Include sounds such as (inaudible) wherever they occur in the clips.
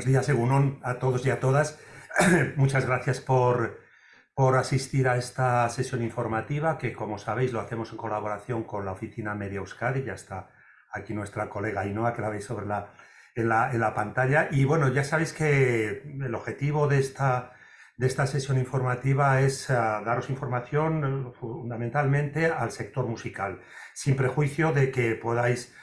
Buenos días, Egunon, a todos y a todas. (clears throat) Muchas gracias por, por asistir a esta sesión informativa que, como sabéis, lo hacemos en colaboración con la oficina Media Euskadi. Ya está aquí nuestra colega Ainhoa, que la veis sobre la, en, la, en la pantalla. Y bueno, ya sabéis que el objetivo de esta, de esta sesión informativa es uh, daros información fundamentalmente al sector musical, sin prejuicio de que podáis eh,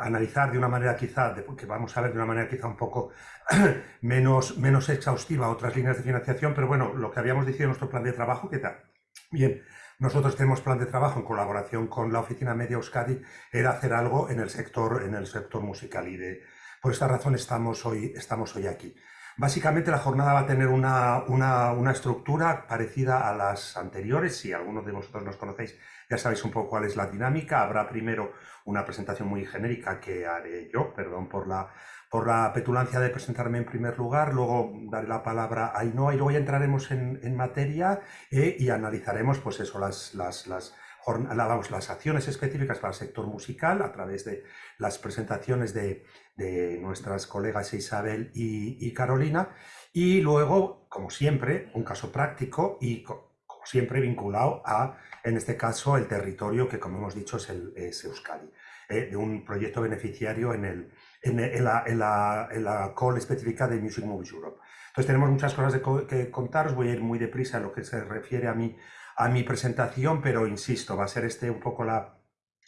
analizar de una manera quizá, que vamos a ver de una manera quizá un poco (clears throat) menos, menos exhaustiva otras líneas de financiación, pero bueno, lo que habíamos dicho en nuestro plan de trabajo, ¿qué tal? Bien, nosotros tenemos plan de trabajo en colaboración con la oficina Media Euskadi, era hacer algo en el sector, en el sector musical y de, por esta razón estamos hoy, estamos hoy aquí. Básicamente la jornada va a tener una, una, una, estructura parecida a las anteriores. Si algunos de vosotros nos conocéis, ya sabéis un poco cuál es la dinámica. Habrá primero una presentación muy genérica que haré yo, perdón por la, por la petulancia de presentarme en primer lugar. Luego daré la palabra a Ainhoa y luego ya entraremos en, en materia eh, y analizaremos pues eso, las, las, las vamos, las acciones específicas para el sector musical a través de las presentaciones de, de nuestras colegas Isabel y, y, Carolina y luego, como siempre, un caso práctico y como siempre vinculado a, en este caso, el territorio que, como hemos dicho, es, el, es Euskadi, eh, de un proyecto beneficiario en, el, en, en, la, en, la, en la call específica de Music Movies Europe. Entonces tenemos muchas cosas de co que contaros, voy a ir muy deprisa en lo que se refiere a mi, a mi presentación, pero insisto, va a ser este un poco la,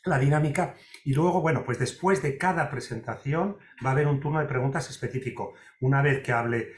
la dinámica. Y luego, bueno, pues después de cada presentación va a haber un turno de preguntas específico. Una vez que hable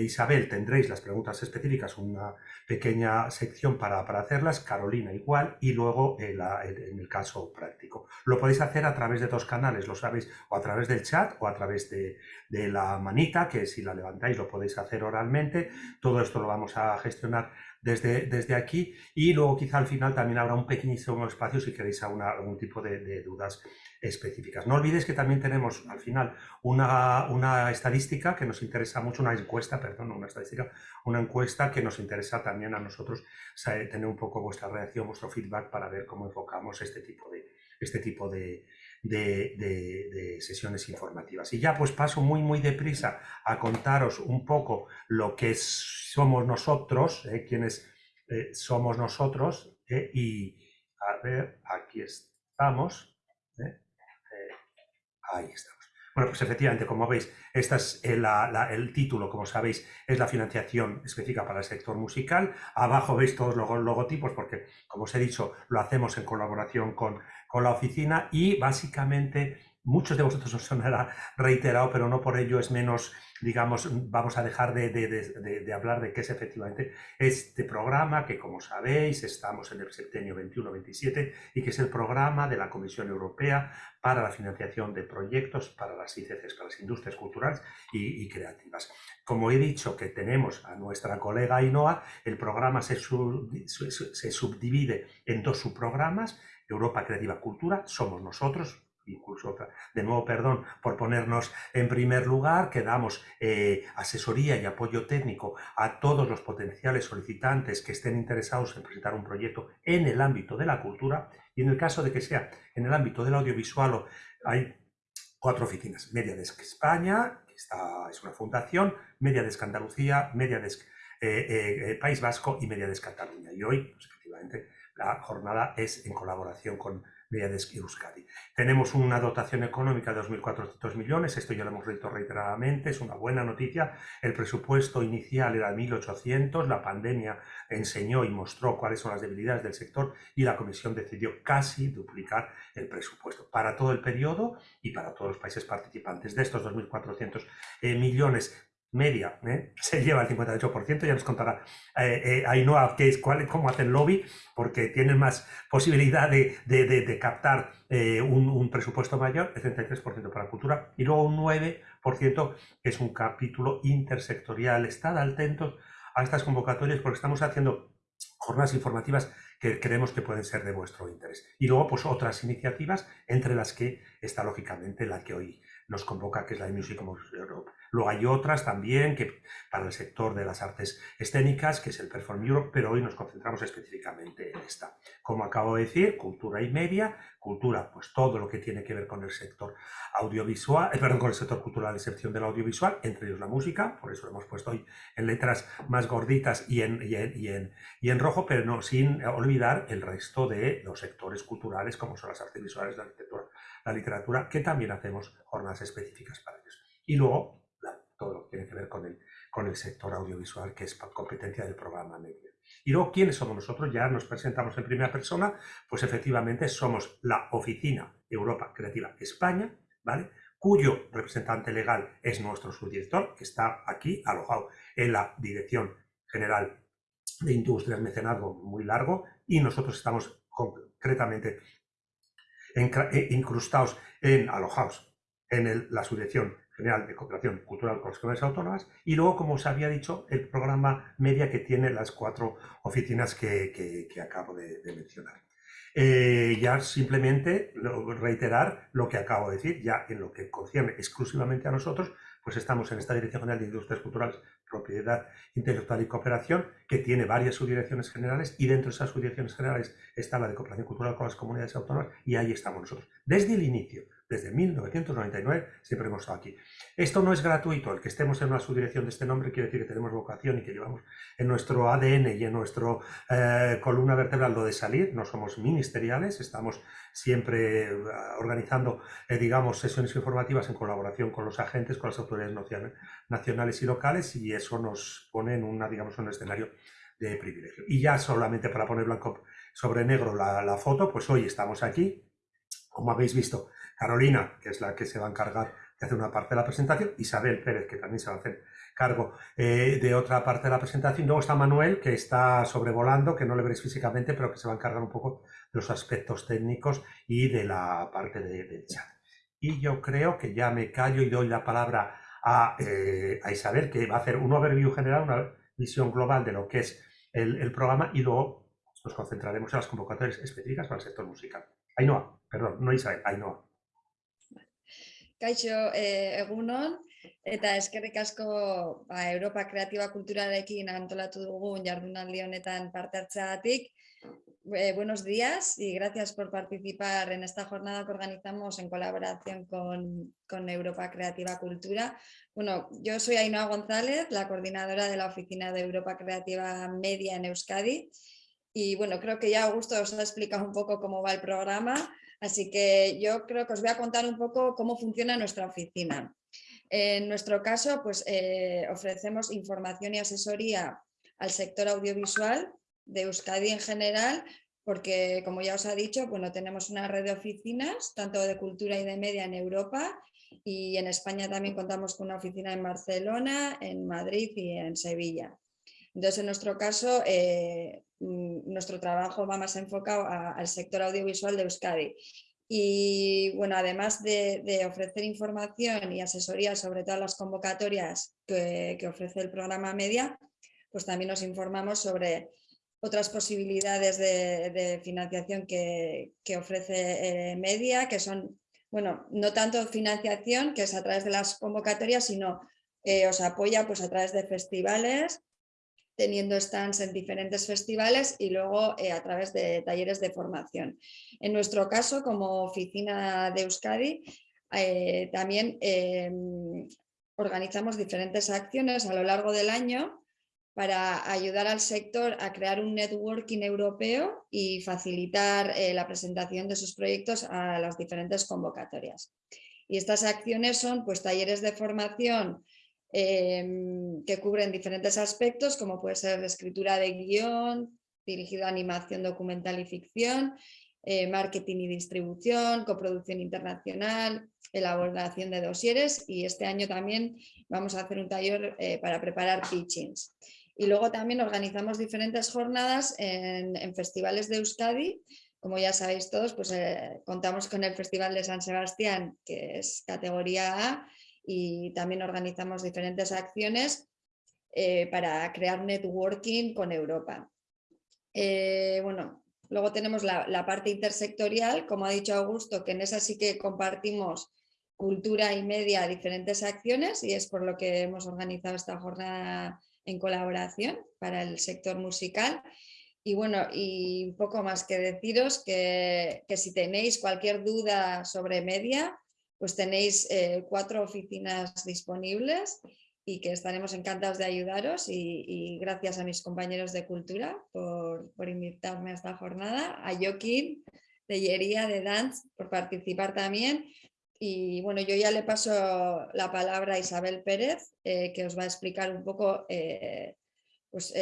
Isabel, tendréis las preguntas específicas, una pequeña sección para, para hacerlas, Carolina igual, y luego en, la, en, el caso práctico. Lo podéis hacer a través de dos canales, lo sabéis, o a través del chat o a través de, de la manita, que si la levantáis lo podéis hacer oralmente. Todo esto lo vamos a gestionar desde, desde aquí y luego quizá al final también habrá un pequeñísimo espacio si queréis alguna, algún tipo de, dudas específicas. No olvidéis que también tenemos al final una, una estadística que nos interesa mucho, una encuesta, perdón, una estadística, una encuesta que nos interesa también a nosotros tener un poco vuestra reacción, vuestro feedback para ver cómo enfocamos este tipo de, este tipo de, de, sesiones informativas. Y ya pues paso muy, muy deprisa a contaros un poco lo que somos nosotros, eh, quienes eh, somos nosotros, eh, y a ver, aquí estamos, ahí estamos. Bueno, pues efectivamente, como veis, este es el, el, título, como sabéis, es la financiación específica para el sector musical. Abajo veis todos los logotipos porque, como os he dicho, lo hacemos en colaboración con, con la oficina y básicamente muchos de vosotros os sonará reiterado, pero no por ello es menos digamos, vamos a dejar de, de, de, hablar de qué es efectivamente este programa, que como sabéis, estamos en el septenio 21-27 y que es el programa de la Comisión Europea para la financiación de proyectos para las ICCs, para las industrias culturales y, creativas. Como he dicho que tenemos a nuestra colega Ainhoa, el programa se, se subdivide en dos subprogramas, Europa Creativa Cultura, somos nosotros, incluso de nuevo perdón por ponernos en primer lugar, que damos eh, asesoría y apoyo técnico a todos los potenciales solicitantes que estén interesados en presentar un proyecto en el ámbito de la cultura y en el caso de que sea en el ámbito del audiovisual hay cuatro oficinas, Mediadesk España, que está, es una fundación, Mediadesk Andalucía, Mediadesk eh, eh, País Vasco y Mediadesk Cataluña. Y hoy, pues, efectivamente, la jornada es en colaboración con Mediadesk Euskadi. Tenemos una dotación económica de 2.400 millones, esto ya lo hemos dicho reiteradamente, es una buena noticia. El presupuesto inicial era 1.800, la pandemia enseñó y mostró cuáles son las debilidades del sector y la Comisión decidió casi duplicar el presupuesto para todo el periodo y para todos los países participantes. De estos 2.400 eh, millones, media, ¿eh? (laughs) se lleva el 58%, ya nos contará eh, eh, Ainhoa qué es, cuál, cómo hacen lobby, porque tienen más posibilidad de, de, de, captar eh, un, un, presupuesto mayor, el 33% para cultura, y luego un 9% que es un capítulo intersectorial. Estad atentos a estas convocatorias porque estamos haciendo jornadas informativas que creemos que pueden ser de vuestro interés. Y luego, pues otras iniciativas, entre las que está lógicamente la que hoy nos convoca, que es la de Music Europe Luego hay otras también que para el sector de las artes escénicas, que es el Perform Europe, pero hoy nos concentramos específicamente en esta. Como acabo de decir, cultura y media, cultura, pues todo lo que tiene que ver con el sector audiovisual, eh, perdón, con el sector cultural, excepción del audiovisual, entre ellos la música, por eso lo hemos puesto hoy en letras más gorditas y en, y en, y en, rojo, pero no sin olvidar el resto de los sectores culturales, como son las artes visuales, la arquitectura, la literatura, que también hacemos jornadas específicas para ellos. Y luego, todo lo que tiene que ver con el, sector audiovisual, que es competencia del programa medio. Y luego, ¿quiénes somos nosotros? Ya nos presentamos en primera persona, pues efectivamente somos la Oficina Europa Creativa España, ¿vale? cuyo representante legal es nuestro subdirector, que está aquí alojado en la Dirección General de Industrias Mecenazgo muy largo, y nosotros estamos concretamente eh, incrustados en, alojados en la Subdirección General de Cooperación Cultural con las Comunidades Autónomas y luego, como os había dicho, el programa media que tiene las cuatro oficinas que, acabo de, mencionar. Eh, ya simplemente reiterar lo que acabo de decir, ya en lo que concierne exclusivamente a nosotros, pues estamos en esta Dirección General de Industrias Culturales, Propiedad Intelectual y Cooperación, que tiene varias subdirecciones generales y dentro de esas subdirecciones generales está la de Cooperación Cultural con las Comunidades Autónomas y ahí estamos nosotros. Desde el inicio, desde 1999 siempre hemos estado aquí. Esto no es gratuito, el que estemos en una subdirección de este nombre quiere decir que tenemos vocación y que llevamos en nuestro ADN y en nuestra eh, columna vertebral lo de salir, no somos ministeriales, estamos siempre eh, organizando, eh, digamos, sesiones informativas en colaboración con los agentes, con las autoridades nacionales y locales y eso nos pone en una, digamos, un escenario de privilegio. Y ya solamente para poner blanco sobre negro la, la foto, pues hoy estamos aquí, como habéis visto, Carolina, que es la que se va a encargar de hacer una parte de la presentación, Isabel Pérez, que también se va a hacer cargo eh, de otra parte de la presentación, luego está Manuel, que está sobrevolando, que no le veréis físicamente, pero que se va a encargar un poco de los aspectos técnicos y de la parte del chat. Y yo creo que ya me callo y doy la palabra a, eh, Isabel, que va a hacer un overview general, una visión global de lo que es el, el programa y luego nos concentraremos en las convocatorias específicas para el sector musical. Ainhoa, perdón, no Isabel, Ainhoa. Kaixo eh, egunon, eta eskerrik asko ba, Europa Kreatiba Kulturarekin antolatu dugun jardunaldi honetan parte hartzeagatik. Eh, buenos días y gracias por participar en esta jornada que organizamos en colaboración con, con, Europa Creativa Cultura. Bueno, yo soy Ainhoa González, la coordinadora de la Oficina de Europa Creativa Media en Euskadi. Y bueno, creo que ya Augusto os ha explicado un poco cómo va el programa. Así que yo creo que os voy a contar un poco cómo funciona nuestra oficina. En nuestro caso, pues eh, ofrecemos información y asesoría al sector audiovisual de Euskadi en general, porque como ya os ha dicho, bueno, tenemos una red de oficinas, tanto de cultura y de media en Europa, y en España también contamos con una oficina en Barcelona, en Madrid y en Sevilla. Entonces, en nuestro caso, eh, mm, nuestro trabajo va más enfocado al sector audiovisual de Euskadi. Y bueno, además de, ofrecer información y asesoría sobre todas las convocatorias que, ofrece el programa Media, pues también nos informamos sobre otras posibilidades de, financiación que, ofrece eh, Media, que son, bueno, no tanto financiación, que es a través de las convocatorias, sino eh, os apoya pues, a través de festivales, teniendo stands en diferentes festivales y luego eh, a través de talleres de formación. En nuestro caso, como oficina de Euskadi, eh, también em, organizamos diferentes acciones a lo largo del año para ayudar al sector a crear un networking europeo y facilitar eh, la presentación de sus proyectos a las diferentes convocatorias. Y estas acciones son pues, talleres de formación Em, que cubren diferentes aspectos como puede ser escritura de guion, dirigido a animación documental y ficción, eh, marketing y distribución, coproducción internacional, elaboración de dosieres y este año también vamos a hacer un taller eh, para preparar pitchings. Y luego también organizamos diferentes jornadas en, festivales de Euskadi, como ya sabéis todos, pues eh, contamos con el Festival de San Sebastián, que es categoría A, y también organizamos diferentes acciones eh, para crear networking con Europa. Eh, bueno, luego tenemos la, parte intersectorial, como ha dicho Augusto, que en esa sí que compartimos cultura y media diferentes acciones y es por lo que hemos organizado esta jornada en colaboración para el sector musical. Y bueno, y poco más que deciros que, si tenéis cualquier duda sobre media, pues tenéis eh, cuatro oficinas disponibles y que estaremos encantados de ayudaros y, gracias a mis compañeros de cultura por, invitarme a esta jornada, a Joaquín de Yería de Dance por participar también y bueno, yo ya le paso la palabra a Isabel Pérez, eh, que os va a explicar un poco eh, pues,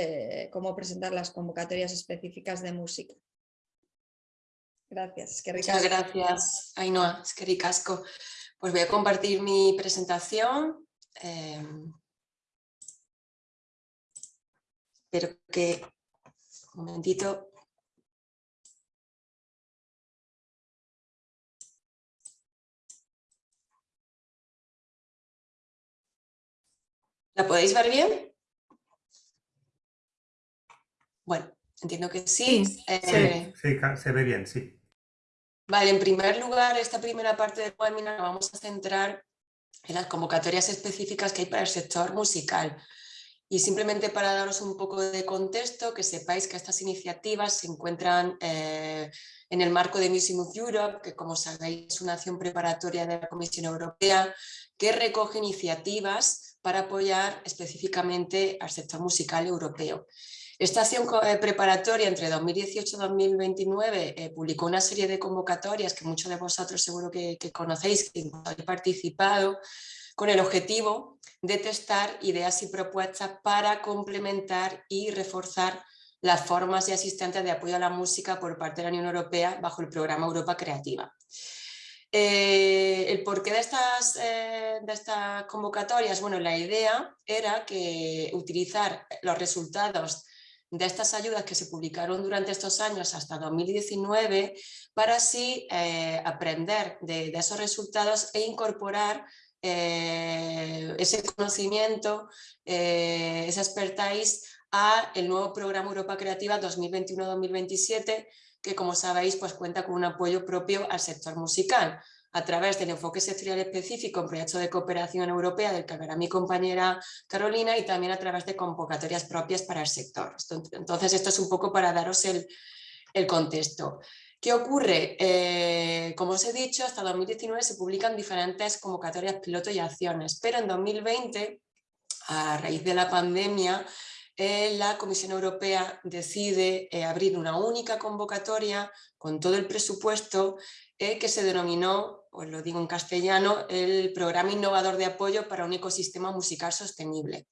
cómo presentar las convocatorias específicas de música. Gracias. Muchas gracias, Ainhoa. Es que ricasco. Pues voy a compartir mi presentación. espero que... Un momentito. ¿La podéis ver bien? Bueno, entiendo que sí. Eh, sí, se ve bien, sí. Vale, en primer lugar, esta primera parte del webinar vamos a centrar en las convocatorias específicas que hay para el sector musical. Y simplemente para daros un poco de contexto, que sepáis que estas iniciativas se encuentran eh, en el marco de Music Europe, que como sabéis es una acción preparatoria de la Comisión Europea, que recoge iniciativas para apoyar específicamente al sector musical europeo. Esta acción eh, preparatoria entre 2018 y 2029 eh, publicó una serie de convocatorias que muchos de vosotros seguro que, conocéis, que habéis participado, con el objetivo de testar ideas y propuestas para complementar y reforzar las formas y asistentes de apoyo a la música por parte de la Unión Europea bajo el programa Europa Creativa. Eh, el porqué de estas, de estas convocatorias, bueno, la idea era que utilizar los resultados de estas ayudas que se publicaron durante estos años hasta 2019 para así eh, aprender de, esos resultados e incorporar ese conocimiento, esa expertise a el nuevo programa Europa Creativa 2021-2027 que como sabéis pues cuenta con un apoyo propio al sector musical a través del enfoque sectorial específico en proyectos de cooperación europea del que hablará mi compañera Carolina y también a través de convocatorias propias para el sector. Entonces esto es un poco para daros el, contexto. ¿Qué ocurre? Eh, como os he dicho, hasta 2019 se publican diferentes convocatorias piloto y acciones, pero en 2020, a raíz de la pandemia, eh, la Comisión Europea decide eh, abrir una única convocatoria con todo el presupuesto eh, que se denominó, os lo digo en castellano, el Programa Innovador de Apoyo para un Ecosistema Musical Sostenible.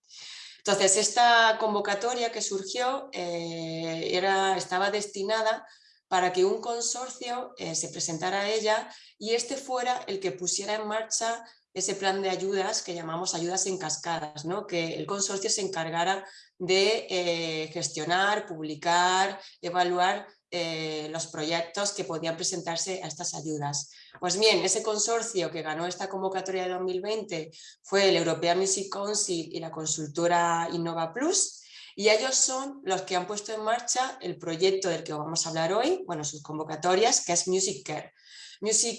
Entonces, esta convocatoria que surgió era, estaba destinada para que un consorcio se presentara a ella y este fuera el que pusiera en marcha ese plan de ayudas que llamamos ayudas en cascadas, ¿no? que el consorcio se encargara de eh, gestionar, publicar, evaluar eh, los proyectos que podían presentarse a estas ayudas. Pues bien, ese consorcio que ganó esta convocatoria de 2020 fue el European Music Council y la consultora Innova Plus, y ellos son los que han puesto en marcha el proyecto del que vamos a hablar hoy, bueno, sus convocatorias, que es Music Care.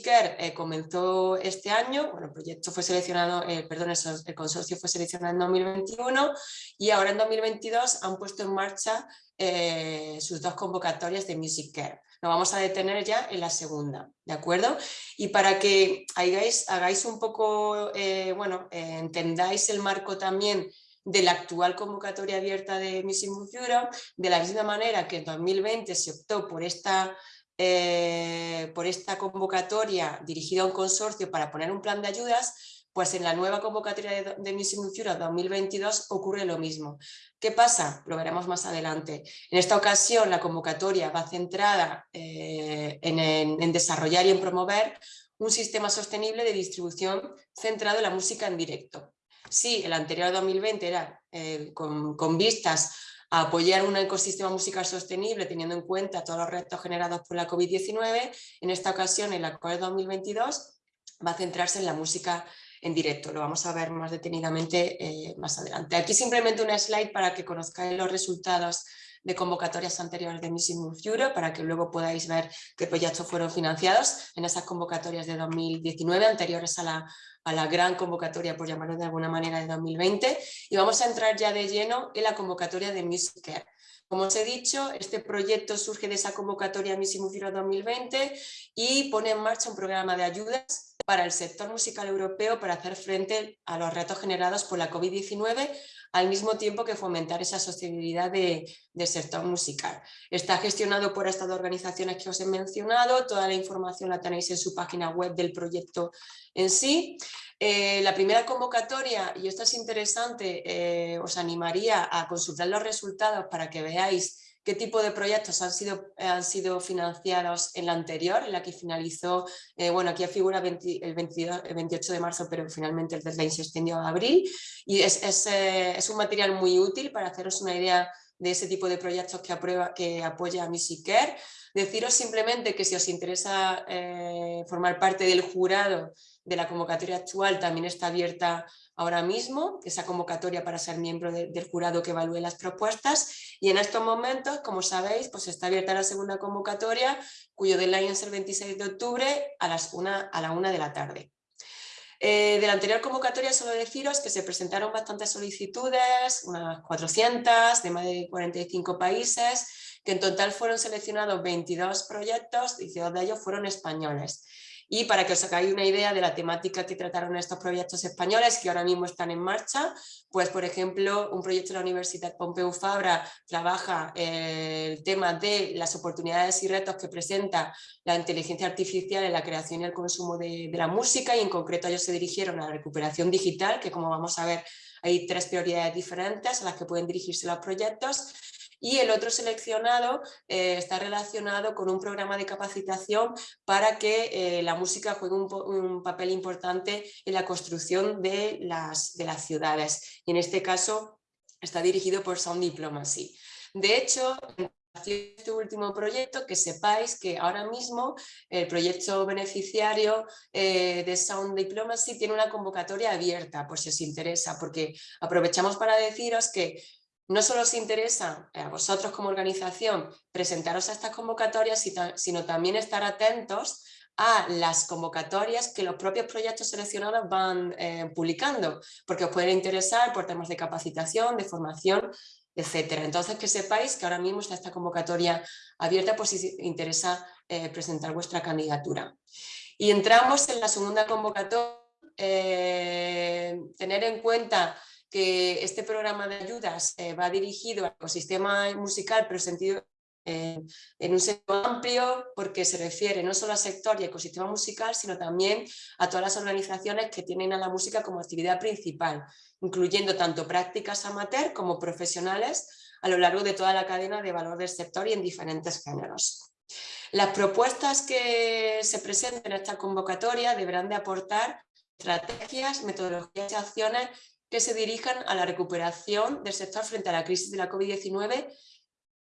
Care eh, comenzó este año, bueno, el proyecto fue seleccionado, eh, perdón, el consorcio fue seleccionado en 2021 y ahora en 2022 han puesto en marcha eh, sus dos convocatorias de Music Care. Nos vamos a detener ya en la segunda, ¿de acuerdo? Y para que hagáis, un poco, bueno, entendáis el marco también de la actual convocatoria abierta de Music Europe, de la misma manera que en 2020 se optó por esta eh, por esta convocatoria dirigida a un consorcio para poner un plan de ayudas, pues en la nueva convocatoria de, de Music 2022 ocurre lo mismo. ¿Qué pasa? Lo veremos más adelante. En esta ocasión la convocatoria va centrada eh, en, desarrollar y en promover un sistema sostenible de distribución centrado en la música en directo. Sí, el anterior 2020 era eh, con, con vistas a apoyar un ecosistema musical sostenible teniendo en cuenta todos los retos generados por la COVID-19. En esta ocasión, el acuerdo 2022 va a centrarse en la música en directo. Lo vamos a ver más detenidamente eh, más adelante. Aquí simplemente una slide para que conozcáis los resultados de convocatorias anteriores de Music Move Europe para que luego podáis ver qué proyectos fueron financiados en esas convocatorias de 2019 anteriores a la, a la gran convocatoria, por llamarlo de alguna manera, de 2020 y vamos a entrar ya de lleno en la convocatoria de Music Care. Como os he dicho, este proyecto surge de esa convocatoria Move Europe 2020 y pone en marcha un programa de ayudas para el sector musical europeo para hacer frente a los retos generados por la COVID-19 al mismo tiempo que fomentar esa sostenibilidad del sector musical. Está gestionado por estas organizaciones que os he mencionado, toda la información la tenéis en su página web del proyecto en sí. Eh, la primera convocatoria, y esto es interesante, eh, os animaría a consultar los resultados para que veáis qué tipo de proyectos han sido, han sido financiados en la anterior, en la que finalizó, eh, bueno, aquí figura el, 28 de marzo, pero finalmente el deadline se extendió a abril, y es, es, eh, es, un material muy útil para haceros una idea de ese tipo de proyectos que, aprueba, que apoya a Care. Deciros simplemente que si os interesa eh, formar parte del jurado de la convocatoria actual, también está abierta ahora mismo, esa convocatoria para ser miembro del jurado que evalúe las propuestas y en estos momentos, como sabéis, pues está abierta la segunda convocatoria cuyo deadline es el 26 de octubre a, las una, a la una de la tarde. Eh, de la anterior convocatoria solo deciros que se presentaron bastantes solicitudes, unas 400 de más de 45 países, que en total fueron seleccionados 22 proyectos, 12 de ellos fueron españoles. Y para que os hagáis una idea de la temática que trataron estos proyectos españoles que ahora mismo están en marcha, pues por ejemplo un proyecto de la Universidad Pompeu Fabra trabaja eh, el tema de las oportunidades y retos que presenta la inteligencia artificial en la creación y el consumo de, de la música y en concreto ellos se dirigieron a la recuperación digital, que como vamos a ver hay tres prioridades diferentes a las que pueden dirigirse los proyectos y el otro seleccionado eh, está relacionado con un programa de capacitación para que eh, la música juegue un, papel importante en la construcción de las, de las ciudades y en este caso está dirigido por Sound Diplomacy. De hecho, en este último proyecto, que sepáis que ahora mismo el proyecto beneficiario eh, de Sound Diplomacy tiene una convocatoria abierta, por si os interesa, porque aprovechamos para deciros que no solo os interesa a vosotros como organización presentaros a estas convocatorias, sino también estar atentos a las convocatorias que los propios proyectos seleccionados van eh, publicando, porque os pueden interesar por temas de capacitación, de formación, etcétera. Entonces que sepáis que ahora mismo está esta convocatoria abierta por si interesa eh, presentar vuestra candidatura. Y entramos en la segunda convocatoria, eh, tener en cuenta que este programa de ayudas eh, va dirigido al ecosistema musical, pero sentido, eh, en un sentido amplio, porque se refiere no solo al sector y ecosistema musical, sino también a todas las organizaciones que tienen a la música como actividad principal, incluyendo tanto prácticas amateur como profesionales a lo largo de toda la cadena de valor del sector y en diferentes géneros. Las propuestas que se presenten en esta convocatoria deberán de aportar estrategias, metodologías y acciones que se dirijan a la recuperación del sector frente a la crisis de la COVID-19.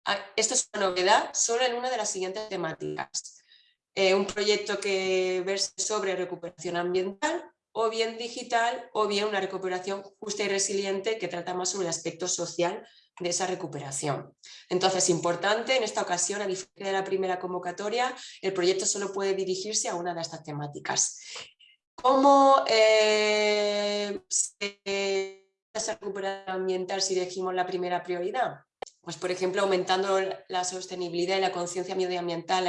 Ah, esto es una novedad solo en una de las siguientes temáticas. Eh, un proyecto que verse sobre recuperación ambiental, o bien digital, o bien una recuperación justa y resiliente que trata más sobre el aspecto social de esa recuperación. Entonces, importante, en esta ocasión, a diferencia de la primera convocatoria, el proyecto solo puede dirigirse a una de estas temáticas. ¿Cómo eh, se recuperación ambiental si elegimos la primera prioridad? Pues por ejemplo aumentando la sostenibilidad y la conciencia medioambiental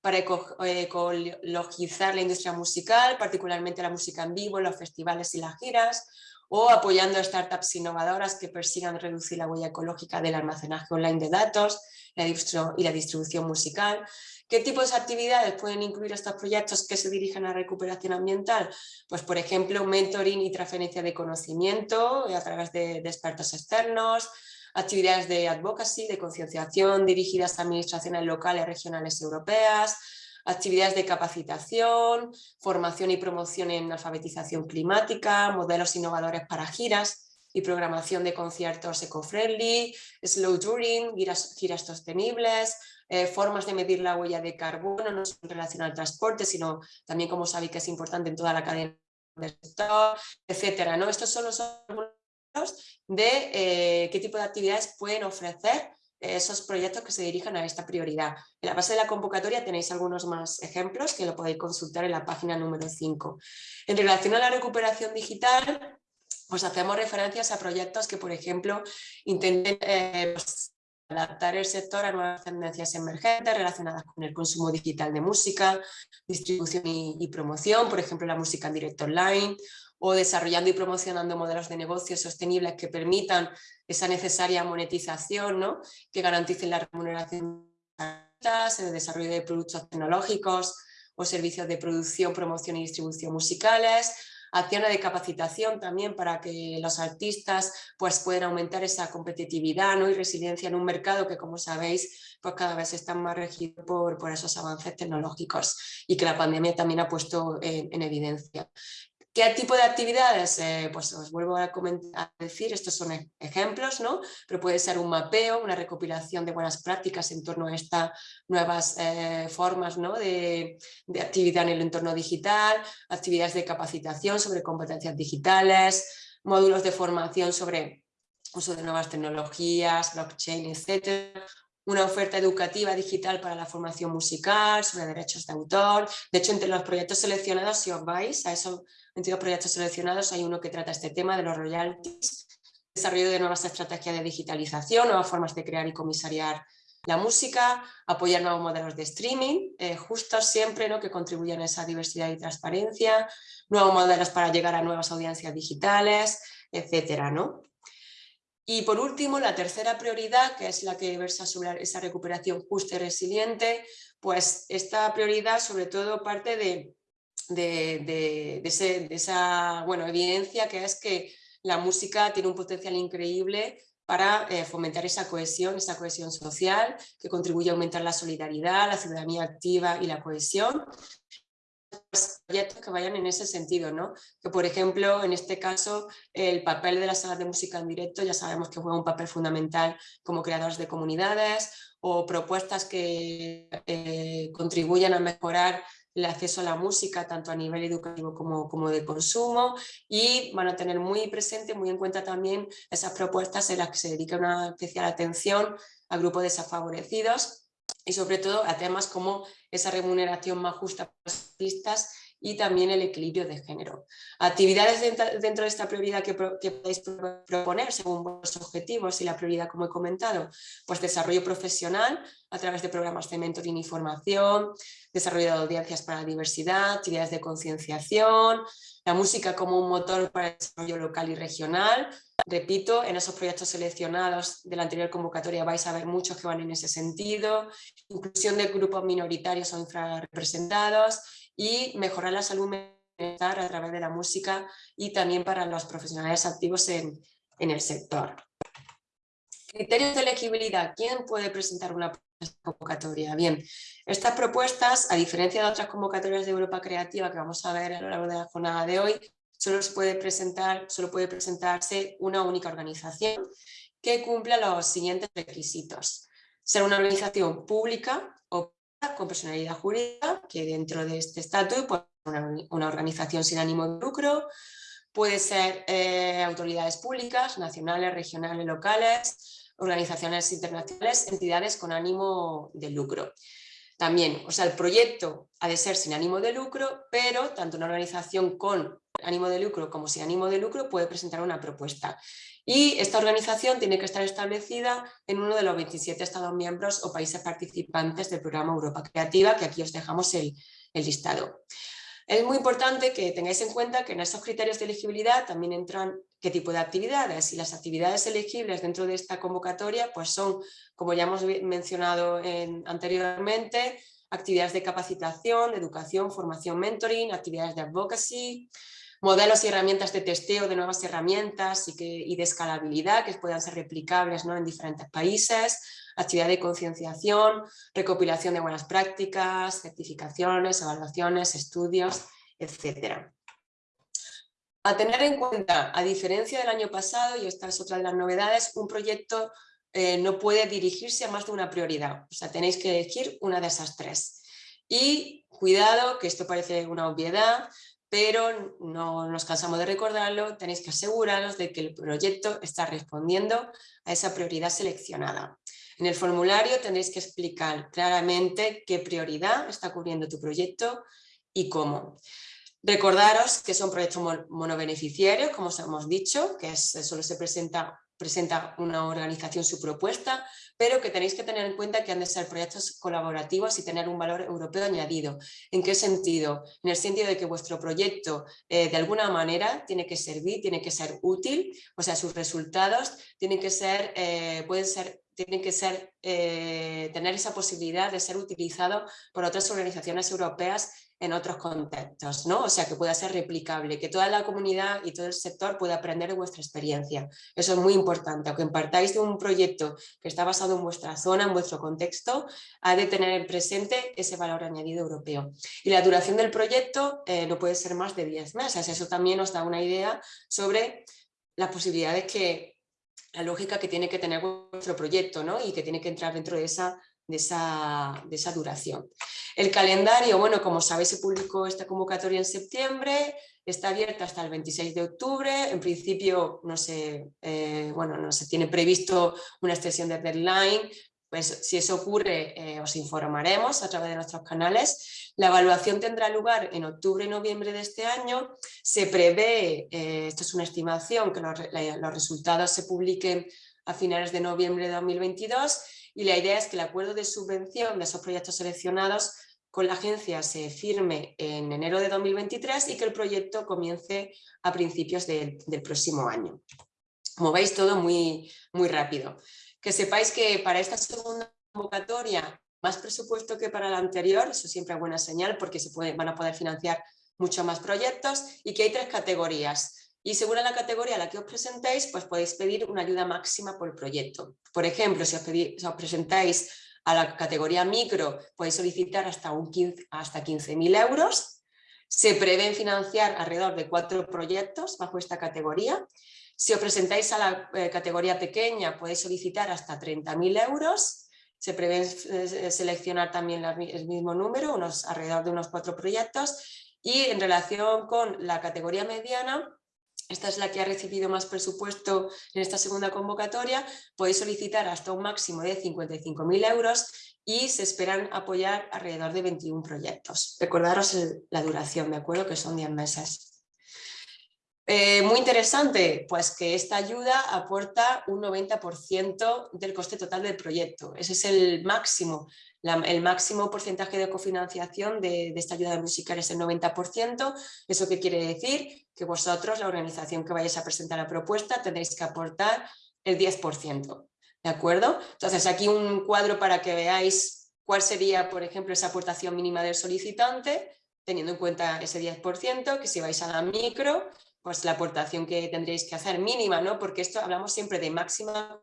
para ecologizar la industria musical, particularmente la música en vivo, los festivales y las giras, o apoyando startups innovadoras que persigan reducir la huella ecológica del almacenaje online de datos y la distribución musical. ¿Qué tipos de actividades pueden incluir estos proyectos que se dirigen a recuperación ambiental? Pues por ejemplo, mentoring y transferencia de conocimiento a través de, expertos externos, actividades de advocacy, de concienciación dirigidas a administraciones locales, regionales europeas, actividades de capacitación, formación y promoción en alfabetización climática, modelos innovadores para giras y programación de conciertos eco-friendly, slow touring, giras sostenibles, eh, formas de medir la huella de carbono, no solo en relación al transporte, sino también como sabéis que es importante en toda la cadena del sector, etcétera. ¿no? Estos son los algunos de eh, qué tipo de actividades pueden ofrecer esos proyectos que se dirijan a esta prioridad. En la base de la convocatoria tenéis algunos más ejemplos que lo podéis consultar en la página número 5. En relación a la recuperación digital, pues hacemos referencias a proyectos que, por ejemplo, intenten eh, adaptar el sector a nuevas tendencias emergentes relacionadas con el consumo digital de música, distribución y, promoción, por ejemplo la música en directo online, o desarrollando y promocionando modelos de negocio sostenibles que permitan esa necesaria monetización, ¿no? que garanticen la remuneración el desarrollo de productos tecnológicos o servicios de producción, promoción y distribución musicales, acciones de capacitación también para que los artistas pues, puedan aumentar esa competitividad ¿no? y resiliencia en un mercado que, como sabéis, pues cada vez está más regido por, por esos avances tecnológicos y que la pandemia también ha puesto en evidencia. ¿Qué tipo de actividades? Eh, pues os vuelvo a, decir, estos son ejemplos, ¿no? pero puede ser un mapeo, una recopilación de buenas prácticas en torno a estas nuevas eh, formas ¿no? de, de, actividad en el entorno digital, actividades de capacitación sobre competencias digitales, módulos de formación sobre uso de nuevas tecnologías, blockchain, etc una oferta educativa digital para la formación musical, sobre derechos de autor. De hecho, entre los proyectos seleccionados, si os vais a esos 22 proyectos seleccionados, hay uno que trata este tema de los royalties, desarrollo de nuevas estrategias de digitalización, nuevas formas de crear y comisariar la música, apoyar nuevos modelos de streaming, eh, justos siempre ¿no? que contribuyan a esa diversidad y transparencia, nuevos modelos para llegar a nuevas audiencias digitales, etcétera, ¿no? Y por último, la tercera prioridad, que es la que versa sobre esa recuperación justa y resiliente, pues esta prioridad sobre todo parte de, de, esa bueno, evidencia que es que la música tiene un potencial increíble para eh, fomentar esa cohesión, esa cohesión social, que contribuye a aumentar la solidaridad, la ciudadanía activa y la cohesión, proyectos que vayan en ese sentido, ¿no? Que por ejemplo, en este caso, el papel de las salas de música en directo ya sabemos que juega un papel fundamental como creadores de comunidades o propuestas que eh, contribuyan a mejorar el acceso a la música tanto a nivel educativo como, como de consumo y van a tener muy presente, muy en cuenta también esas propuestas en las que se dedica una especial atención a grupos desafavorecidos y sobre todo a temas como esa remuneración más justa para los artistas y también el equilibrio de género. Actividades dentro de esta prioridad que, podéis proponer según vuestros objetivos y la prioridad como he comentado, pues desarrollo profesional a través de programas de mentoring formación, desarrollo de audiencias para la diversidad, actividades de concienciación, la música como un motor para el desarrollo local y regional, Repito, en esos proyectos seleccionados de la anterior convocatoria vais a ver muchos que van en ese sentido, inclusión de grupos minoritarios o infrarrepresentados y mejorar la salud mental a través de la música y también para los profesionales activos en, el sector. Criterios de elegibilidad. ¿Quién puede presentar una convocatoria? Bien, estas propuestas, a diferencia de otras convocatorias de Europa Creativa que vamos a ver a lo largo de la jornada de hoy, solo, puede presentar, solo puede presentarse una única organización que cumpla los siguientes requisitos. Ser una organización pública o con personalidad jurídica, que dentro de este estatus puede ser una, organización sin ánimo de lucro, puede ser eh, autoridades públicas, nacionales, regionales, locales, organizaciones internacionales, entidades con ánimo de lucro. También, o sea, el proyecto ha de ser sin ánimo de lucro, pero tanto una organización con ánimo de lucro como sin ánimo de lucro puede presentar una propuesta. Y esta organización tiene que estar establecida en uno de los 27 Estados miembros o países participantes del programa Europa Creativa, que aquí os dejamos el, listado. Es muy importante que tengáis en cuenta que en esos criterios de elegibilidad también entran qué tipo de actividades y las actividades elegibles dentro de esta convocatoria pues son, como ya hemos mencionado anteriormente, actividades de capacitación, de educación, formación, mentoring, actividades de advocacy, modelos y herramientas de testeo de nuevas herramientas y, que, y de escalabilidad que puedan ser replicables ¿no? en diferentes países, actividad de concienciación, recopilación de buenas prácticas, certificaciones, evaluaciones, estudios, etc. A tener en cuenta, a diferencia del año pasado, y esta es otra de las novedades, un proyecto eh, no puede dirigirse a más de una prioridad, o sea, tenéis que elegir una de esas tres. Y cuidado, que esto parece una obviedad, pero no nos cansamos de recordarlo, tenéis que aseguraros de que el proyecto está respondiendo a esa prioridad seleccionada. En el formulario tendréis que explicar claramente qué prioridad está cubriendo tu proyecto y cómo. Recordaros que son proyectos monobeneficiarios, como os hemos dicho, que solo se presenta presenta una organización su propuesta, pero que tenéis que tener en cuenta que han de ser proyectos colaborativos y tener un valor europeo añadido. ¿En qué sentido? En el sentido de que vuestro proyecto eh, de alguna manera tiene que servir, tiene que ser útil, o sea, sus resultados tienen que ser, eh, pueden ser tienen que ser, eh, tener esa posibilidad de ser utilizado por otras organizaciones europeas en otros contextos, ¿no? O sea, que pueda ser replicable, que toda la comunidad y todo el sector pueda aprender de vuestra experiencia. Eso es muy importante, aunque partáis de un proyecto que está basado en vuestra zona, en vuestro contexto, ha de tener presente ese valor añadido europeo. Y la duración del proyecto eh, no puede ser más de 10 meses, eso también nos da una idea sobre las posibilidades que, la lógica que tiene que tener vuestro proyecto, ¿no? Y que tiene que entrar dentro de esa de esa, de esa, duración. El calendario, bueno, como sabéis, se publicó esta convocatoria en septiembre, está abierta hasta el 26 de octubre, en principio no se, eh, bueno, no se tiene previsto una extensión de deadline, pues si eso ocurre eh, os informaremos a través de nuestros canales. La evaluación tendrá lugar en octubre y noviembre de este año, se prevé, eh, esto es una estimación, que los, los resultados se publiquen a finales de noviembre de 2022 y la idea es que el acuerdo de subvención de esos proyectos seleccionados con la agencia se firme en enero de 2023 y que el proyecto comience a principios del próximo año. Como veis, todo muy, muy rápido. Que sepáis que para esta segunda convocatoria, más presupuesto que para la anterior, eso siempre es buena señal porque se van a poder financiar muchos más proyectos y que hay tres categorías y según la categoría a la que os presentéis, pues podéis pedir una ayuda máxima por proyecto. Por ejemplo, si os, presentáis a la categoría micro, podéis solicitar hasta, un 15, hasta 15.000 euros. Se prevén financiar alrededor de cuatro proyectos bajo esta categoría. Si os presentáis a la eh, categoría pequeña, podéis solicitar hasta 30.000 euros. Se prevé eh, seleccionar también el mismo número, unos, alrededor de unos cuatro proyectos. Y en relación con la categoría mediana, esta es la que ha recibido más presupuesto en esta segunda convocatoria, podéis solicitar hasta un máximo de 55.000 euros y se esperan apoyar alrededor de 21 proyectos. Recordaros la duración, ¿de acuerdo? Que son 10 meses. Eh, muy interesante, pues que esta ayuda aporta un 90% del coste total del proyecto. Ese es el máximo el máximo porcentaje de cofinanciación de, esta ayuda musical es el 90%. ¿Eso qué quiere decir? Que vosotros, la organización que vayáis a presentar la propuesta, tendréis que aportar el 10%. ¿De acuerdo? Entonces aquí un cuadro para que veáis cuál sería, por ejemplo, esa aportación mínima del solicitante, teniendo en cuenta ese 10%, que si vais a la micro, pues la aportación que tendréis que hacer mínima, ¿no? Porque esto hablamos siempre de máxima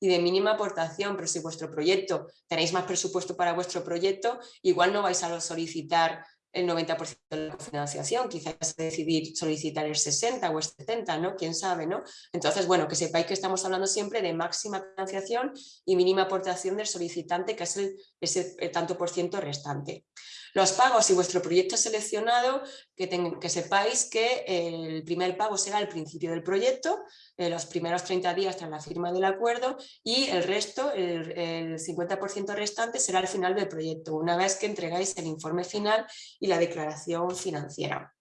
y de mínima aportación, pero si vuestro proyecto, tenéis más presupuesto para vuestro proyecto, igual no vais a solicitar el 90% de la financiación, quizás decidir solicitar el 60 o el 70, ¿no? Quién sabe, ¿no? Entonces, bueno, que sepáis que estamos hablando siempre de máxima financiación y mínima aportación del solicitante, que es el, ese tanto por ciento restante. Los pagos, si vuestro proyecto seleccionado, que, que sepáis que el primer pago será al principio del proyecto, eh, los primeros 30 días tras la firma del acuerdo y el resto, el, el 50% restante será al final del proyecto, una vez que entregáis el informe final y la declaración financiera.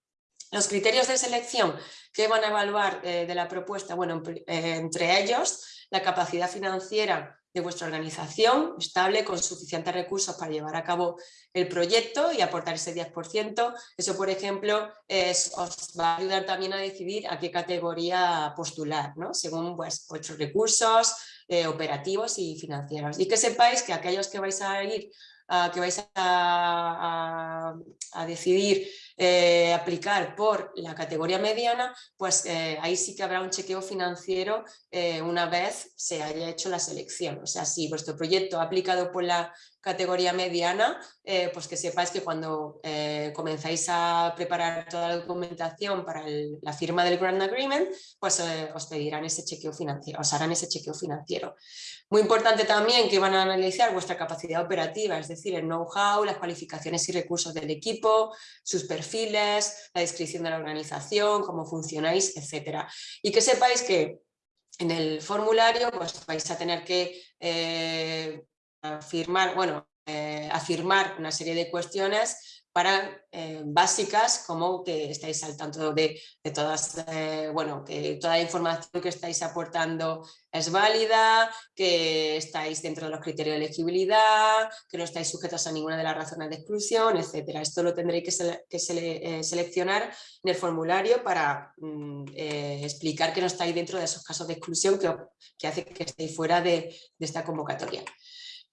Los criterios de selección que van a evaluar eh, de la propuesta, bueno, eh, entre ellos la capacidad financiera de vuestra organización estable con suficientes recursos para llevar a cabo el proyecto y aportar ese 10%. Eso, por ejemplo, os va a ayudar también a decidir a qué categoría postular, ¿no? según pues, vuestros recursos eh, operativos y financieros. Y que sepáis que aquellos que vais a ir que vais a, decidir eh, aplicar por la categoría mediana, pues eh, ahí sí que habrá un chequeo financiero eh, una vez se haya hecho la selección. O sea, si vuestro proyecto ha aplicado por la categoría mediana, pues que sepáis que cuando comenzáis a preparar toda la documentación para la firma del Grant Agreement, pues os pedirán ese chequeo financiero, os harán ese chequeo financiero. Muy importante también que van a analizar vuestra capacidad operativa, es decir, el know-how, las cualificaciones y recursos del equipo, sus perfiles, la descripción de la organización, cómo funcionáis, etcétera. Y que sepáis que en el formulario pues vais a tener que eh, afirmar, bueno, eh, afirmar una serie de cuestiones para eh, básicas como que estáis al tanto de, todas, eh, bueno, que toda la información que estáis aportando es válida, que estáis dentro de los criterios de elegibilidad, que no estáis sujetos a ninguna de las razones de exclusión, etcétera. Esto lo tendréis que, eh, seleccionar en el formulario para mm, explicar que no estáis dentro de esos casos de exclusión que, que hace que estéis fuera de esta convocatoria.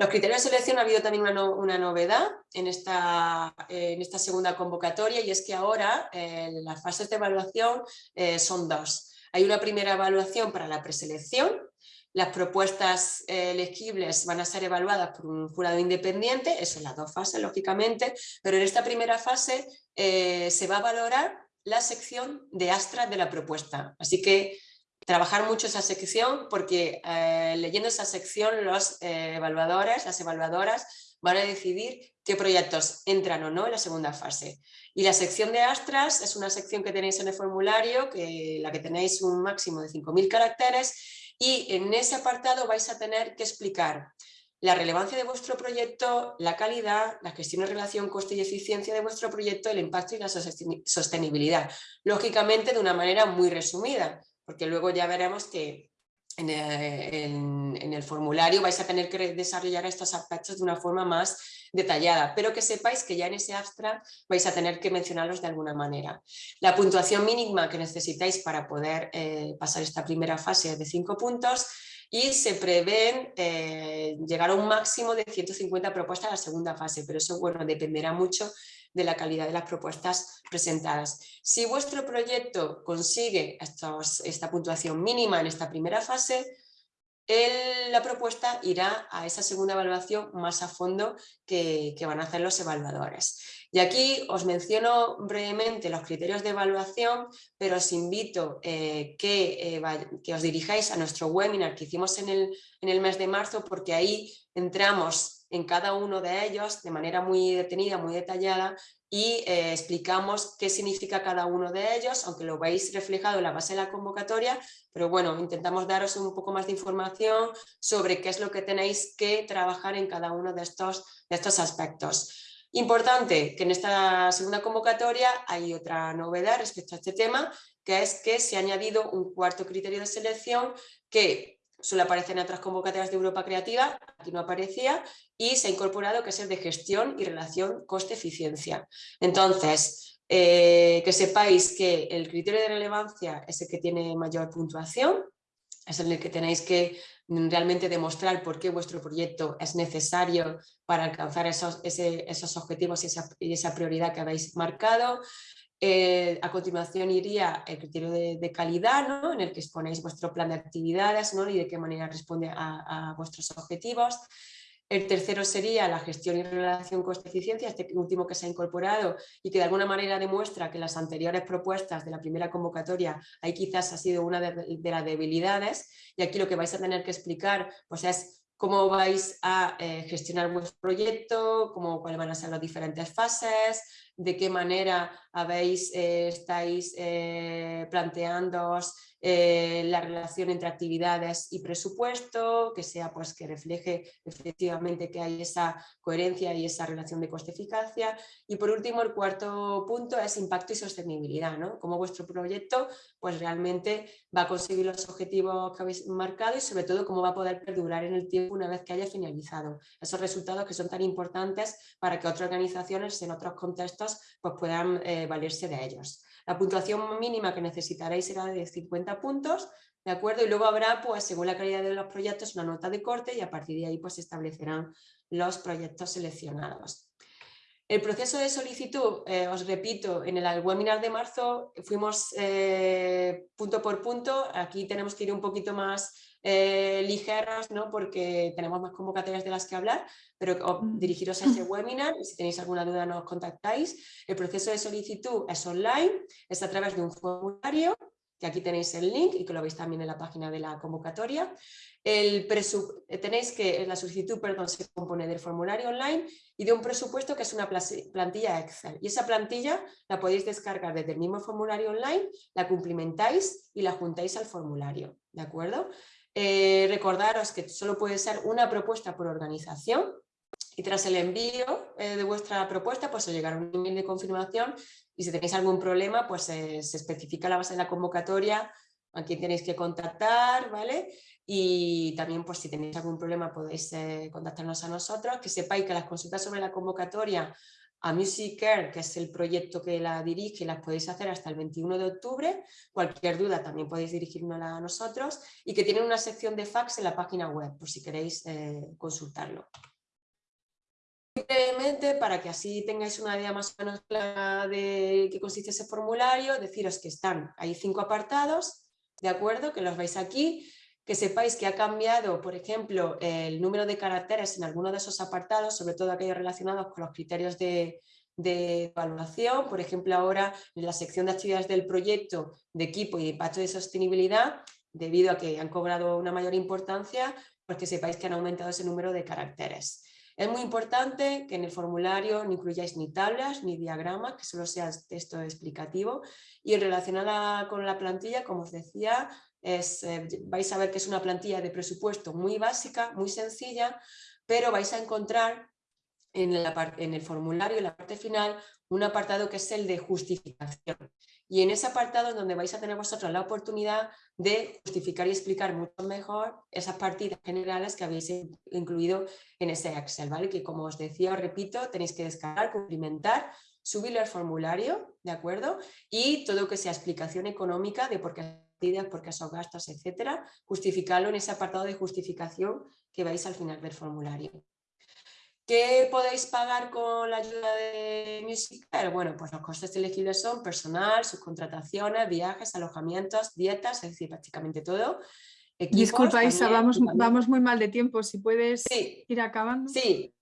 Los criterios de selección ha habido también una, novedad en esta, en esta, segunda convocatoria y es que ahora eh, las fases de evaluación eh, son dos. Hay una primera evaluación para la preselección, las propuestas eh, elegibles van a ser evaluadas por un jurado independiente, eso en las dos fases lógicamente, pero en esta primera fase se va a valorar la sección de Astra de la propuesta. Así que trabajar mucho esa sección porque eh, leyendo esa sección los eh, evaluadores, las evaluadoras van a decidir qué proyectos entran o no en la segunda fase. Y la sección de Astras es una sección que tenéis en el formulario, que, la que tenéis un máximo de 5.000 caracteres y en ese apartado vais a tener que explicar la relevancia de vuestro proyecto, la calidad, la gestión en relación coste y eficiencia de vuestro proyecto, el impacto y la sostenibilidad. Lógicamente de una manera muy resumida, porque luego ya veremos que eh, en, el formulario vais a tener que desarrollar estos aspectos de una forma más detallada, pero que sepáis que ya en ese abstract vais a tener que mencionarlos de alguna manera. La puntuación mínima que necesitáis para poder eh, pasar esta primera fase es de 5 puntos y se prevén eh, llegar a un máximo de 150 propuestas a la segunda fase, pero eso bueno, dependerá mucho de la calidad de las propuestas presentadas. Si vuestro proyecto consigue esta puntuación mínima en esta primera fase, la propuesta irá a esa segunda evaluación más a fondo que, van a hacer los evaluadores. Y aquí os menciono brevemente los criterios de evaluación, pero os invito eh, que, eh, os dirijáis a nuestro webinar que hicimos en el, mes de marzo, porque ahí entramos en cada uno de ellos de manera muy detenida, muy detallada y eh, explicamos qué significa cada uno de ellos, aunque lo veis reflejado en la base de la convocatoria, pero bueno, intentamos daros un poco más de información sobre qué es lo que tenéis que trabajar en cada uno de estos aspectos. Importante que en esta segunda convocatoria hay otra novedad respecto a este tema, que es que se ha añadido un cuarto criterio de selección que suele aparecer en otras convocatorias de Europa Creativa, aquí no aparecía, y se ha incorporado que es el de gestión y relación coste-eficiencia. Entonces, eh, que sepáis que el criterio de relevancia es el que tiene mayor puntuación, es el que tenéis que realmente demostrar por qué vuestro proyecto es necesario para alcanzar esos, esos objetivos y esa, y esa prioridad que habéis marcado. Eh, a continuación iría el criterio de, calidad, ¿no? en el que exponéis vuestro plan de actividades ¿no? y de qué manera responde a, vuestros objetivos. El tercero sería la gestión y relación coste-eficiencia, este último que se ha incorporado y que de alguna manera demuestra que las anteriores propuestas de la primera convocatoria ahí quizás ha sido una de, las debilidades. Y aquí lo que vais a tener que explicar pues es cómo vais a eh, gestionar vuestro proyecto, cómo, cuáles van a ser las diferentes fases, de qué manera habéis, eh, estáis eh, planteándoos eh, la relación entre actividades y presupuesto, que sea pues que refleje efectivamente que hay esa coherencia y esa relación de coste-eficacia. Y por último, el cuarto punto es impacto y sostenibilidad, ¿no? Cómo vuestro proyecto pues realmente va a conseguir los objetivos que habéis marcado y sobre todo cómo va a poder perdurar en el tiempo una vez que haya finalizado. Esos resultados que son tan importantes para que otras organizaciones en otros contextos pues puedan eh, valerse de ellos. La puntuación mínima que necesitaréis será de 50 puntos, ¿de acuerdo? Y luego habrá, pues según la calidad de los proyectos, una nota de corte y a partir de ahí pues se establecerán los proyectos seleccionados. El proceso de solicitud, eh, os repito, en el webinar de marzo fuimos eh, punto por punto, aquí tenemos que ir un poquito más eh, ligeras, ¿no? porque tenemos más convocatorias de las que hablar, pero mm. dirigiros a ese webinar y si tenéis alguna duda nos contactáis. El proceso de solicitud es online, es a través de un formulario que aquí tenéis el link y que lo veis también en la página de la convocatoria. El eh, tenéis que la solicitud perdón, se compone del formulario online y de un presupuesto que es una plantilla Excel. Y esa plantilla la podéis descargar desde el mismo formulario online, la cumplimentáis y la juntáis al formulario. ¿De acuerdo? Eh, recordaros que solo puede ser una propuesta por organización y tras el envío eh, de vuestra propuesta pues os llegará un email de confirmación y si tenéis algún problema pues se especifica la base de la convocatoria a quién tenéis que contactar, ¿vale? Y también pues si tenéis algún problema podéis eh, contactarnos a nosotros, que sepáis que las consultas sobre la convocatoria a Music Care, que es el proyecto que la dirige, las podéis hacer hasta el 21 de octubre. Cualquier duda también podéis dirigirnos a nosotros y que tienen una sección de fax en la página web, por si queréis eh, consultarlo. Brevemente, para que así tengáis una idea más o menos de qué consiste ese formulario, deciros que están, hay cinco apartados, ¿de acuerdo? Que los veis aquí que sepáis que ha cambiado, por ejemplo, el número de caracteres en alguno de esos apartados, sobre todo aquellos relacionados con los criterios de, evaluación, por ejemplo ahora en la sección de actividades del proyecto de equipo y de impacto de sostenibilidad, debido a que han cobrado una mayor importancia, pues que sepáis que han aumentado ese número de caracteres. Es muy importante que en el formulario no incluyáis ni tablas ni diagramas, que solo sea texto explicativo. Y relacionada con la plantilla, como os decía, es, eh, vais a ver que es una plantilla de presupuesto muy básica, muy sencilla, pero vais a encontrar en, en el formulario, en la parte final, un apartado que es el de justificación. Y en ese apartado es donde vais a tener vosotros la oportunidad de justificar y explicar mucho mejor esas partidas generales que habéis incluido en ese Excel, ¿vale? Que como os decía, os repito, tenéis que descargar, cumplimentar, subirlo al formulario, ¿de acuerdo? Y todo que sea explicación económica de por qué porque son gastos, etcétera, justificarlo en ese apartado de justificación que vais al final del formulario. ¿Qué podéis pagar con la ayuda de Musical? Bueno, pues los costes elegibles son personal, subcontrataciones, viajes, alojamientos, dietas, es decir, prácticamente todo. Disculpa Isa, vamos, vamos muy mal de tiempo, si puedes ir acabando. Sí,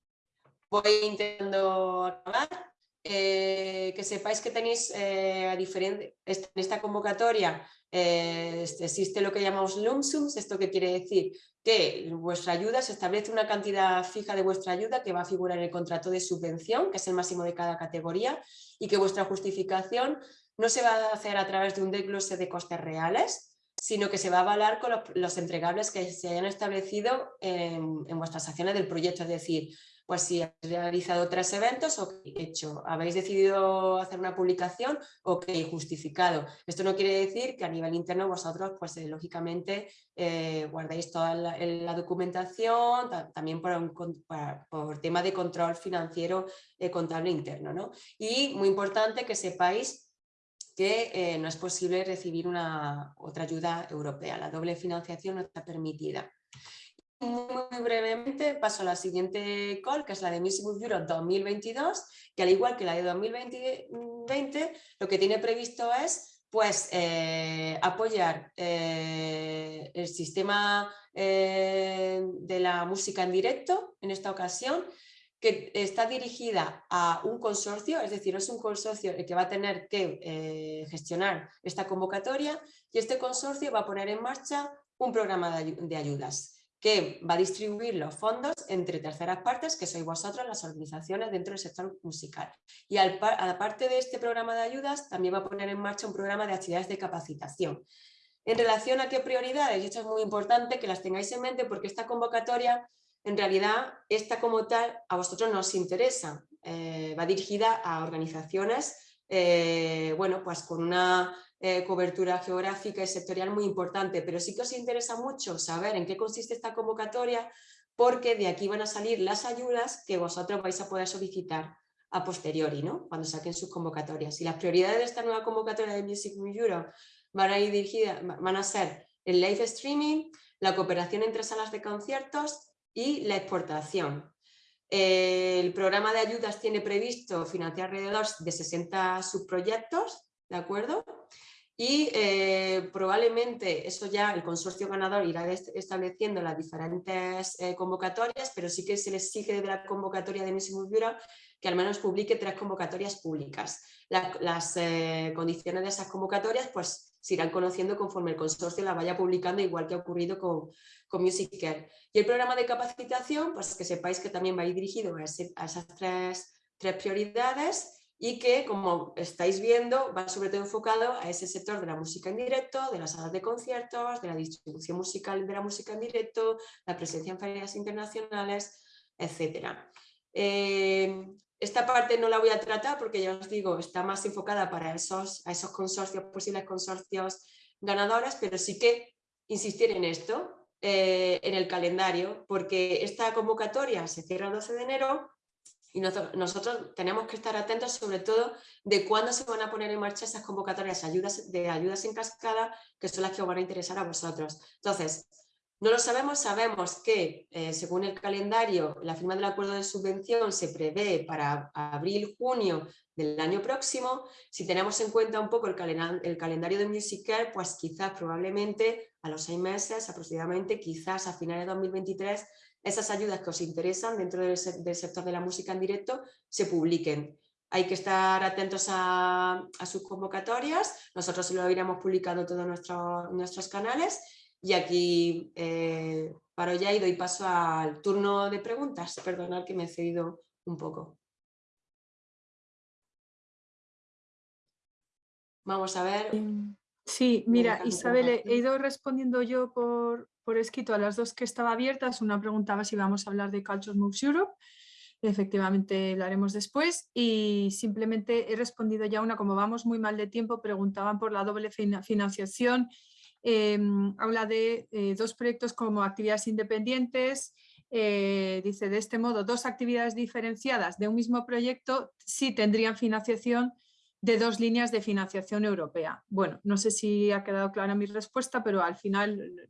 voy intentando acabar. Eh, que sepáis que tenéis, eh, a diferente, en esta convocatoria, eh, existe lo que llamamos lump sums, esto que quiere decir que vuestra ayuda se establece una cantidad fija de vuestra ayuda que va a figurar en el contrato de subvención, que es el máximo de cada categoría, y que vuestra justificación no se va a hacer a través de un desglose de costes reales, sino que se va a avalar con los, entregables que se hayan establecido en vuestras acciones del proyecto, es decir, pues si habéis realizado tres eventos, ok, hecho. Habéis decidido hacer una publicación, ok, justificado. Esto no quiere decir que a nivel interno vosotros, pues eh, lógicamente, eh, guardéis toda la, documentación, también por, por, tema de control financiero eh, contable interno. ¿no? Y muy importante que sepáis que no es posible recibir una, otra ayuda europea. La doble financiación no está permitida muy brevemente paso a la siguiente call, que es la de Music Europe 2022, que al igual que la de 2020, lo que tiene previsto es pues, eh, apoyar eh, el sistema eh, de la música en directo en esta ocasión, que está dirigida a un consorcio, es decir, es un consorcio el que va a tener que gestionar esta convocatoria y este consorcio va a poner en marcha un programa de ayudas que va a distribuir los fondos entre terceras partes, que sois vosotros, las organizaciones dentro del sector musical. Y aparte de este programa de ayudas, también va a poner en marcha un programa de actividades de capacitación. En relación a qué prioridades, y esto es muy importante que las tengáis en mente porque esta convocatoria, en realidad, esta como tal, a vosotros no os interesa. Eh, va dirigida a organizaciones, eh, bueno, pues con una eh, cobertura geográfica y sectorial muy importante, pero sí que os interesa mucho saber en qué consiste esta convocatoria porque de aquí van a salir las ayudas que vosotros vais a poder solicitar a posteriori, ¿no? cuando saquen sus convocatorias. Y las prioridades de esta nueva convocatoria de Music Europe van a ir dirigidas, van a ser el live streaming, la cooperación entre salas de conciertos y la exportación. El programa de ayudas tiene previsto financiar alrededor de 60 subproyectos, ¿de acuerdo? Y eh, probablemente eso ya el consorcio ganador irá estableciendo las diferentes eh, convocatorias, pero sí que se les exige de la convocatoria de Music Bureau que al menos publique tres convocatorias públicas. las eh, condiciones de esas convocatorias pues se irán conociendo conforme el consorcio las vaya publicando, igual que ha ocurrido con, con Music Care. Y el programa de capacitación, pues que sepáis que también va a ir dirigido a, a esas tres, tres prioridades y que, como estáis viendo, va sobre todo enfocado a ese sector de la música en directo, de las salas de conciertos, de la distribución musical de la música en directo, la presencia en ferias internacionales, etc. Eh, esta parte no la voy a tratar porque ya os digo, está más enfocada para esos, a esos consorcios, posibles consorcios ganadores, pero sí que insistir en esto, eh, en el calendario, porque esta convocatoria se cierra el 12 de enero, y nosotros, tenemos que estar atentos sobre todo de cuándo se van a poner en marcha esas convocatorias de ayudas en cascada, que son las que os van a interesar a vosotros. Entonces, no lo sabemos, sabemos que eh, según el calendario, la firma del acuerdo de subvención se prevé para abril-junio del año próximo. Si tenemos en cuenta un poco el, calendario de Music pues quizás probablemente a los seis meses aproximadamente, quizás a finales de 2023 esas ayudas que os interesan dentro del, sector de la música en directo se publiquen. Hay que estar atentos a, sus convocatorias, nosotros lo iremos publicando todos nuestros, nuestros canales y aquí eh, paro ya y doy paso al turno de preguntas. Perdonad que me he cedido un poco. Vamos a ver. Em, sí, mira, Isabel, he ido respondiendo yo por, por escrito a las dos que estaba abiertas. Una preguntaba si vamos a hablar de Culture Moves Europe. Efectivamente lo haremos después y simplemente he respondido ya una, como vamos muy mal de tiempo, preguntaban por la doble financiación. Em, habla de eh, dos proyectos como actividades independientes, eh, dice de este modo dos actividades diferenciadas de un mismo proyecto sí tendrían financiación de dos líneas de financiación europea. Bueno, no sé si ha quedado clara mi respuesta, pero al final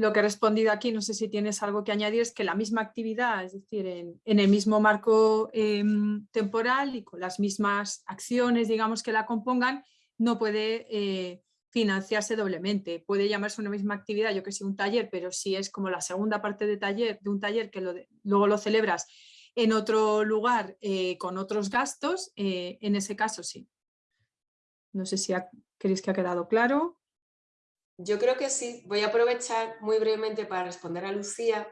lo que he respondido aquí, no sé si tienes algo que añadir, es que la misma actividad, es decir, en, el mismo marco em, temporal y con las mismas acciones, digamos, que la compongan, no puede eh, financiarse doblemente. Puede llamarse una misma actividad, yo que sé, un taller, pero si es como la segunda parte de, taller, de un taller que luego lo celebras en otro lugar eh, con otros gastos, eh, en ese caso sí. No sé si queréis que ha quedado claro. Yo creo que sí. Voy a aprovechar muy brevemente para responder a Lucía,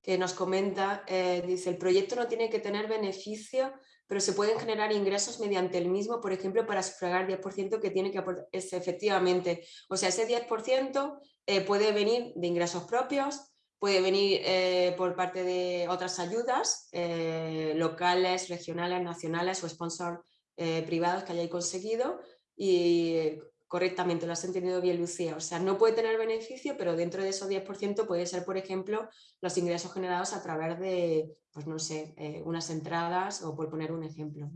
que nos comenta, eh, dice, el proyecto no tiene que tener beneficio, pero se pueden generar ingresos mediante el mismo, por ejemplo, para sufragar 10% que tiene que aportar, efectivamente, o sea, ese 10% eh, puede venir de ingresos propios, puede venir eh, por parte de otras ayudas locales, regionales, nacionales o sponsors privados que hayáis conseguido y correctamente, lo has entendido bien Lucía, o sea, no puede tener beneficio, pero dentro de esos 10% puede ser, por ejemplo, los ingresos generados a través de, pues no sé, eh, unas entradas o por poner un ejemplo.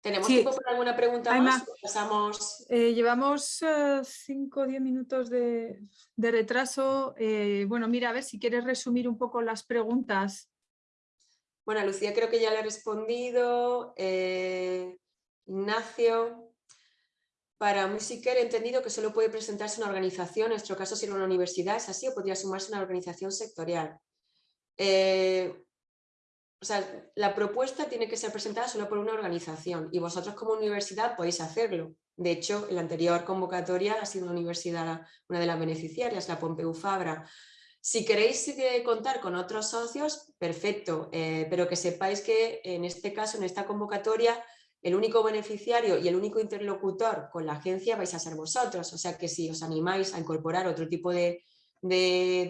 ¿Tenemos tiempo para alguna pregunta más? Pasamos... Eh, llevamos 5 o 10 minutos de, retraso. Eh, bueno, mira, a ver si quieres resumir un poco las preguntas bueno, Lucía creo que ya le he respondido. Eh, Ignacio, para Musiker he entendido que solo puede presentarse una organización, en nuestro caso si una universidad, ¿es así o podría sumarse una organización sectorial? Eh, o sea, la propuesta tiene que ser presentada solo por una organización y vosotros como universidad podéis hacerlo. De hecho, en la anterior convocatoria ha sido una universidad una de las beneficiarias, la Pompeu Fabra. Si queréis contar con otros socios, perfecto, eh, pero que sepáis que en este caso, en esta convocatoria, el único beneficiario y el único interlocutor con la agencia vais a ser vosotros. O sea que si os animáis a incorporar otro tipo de,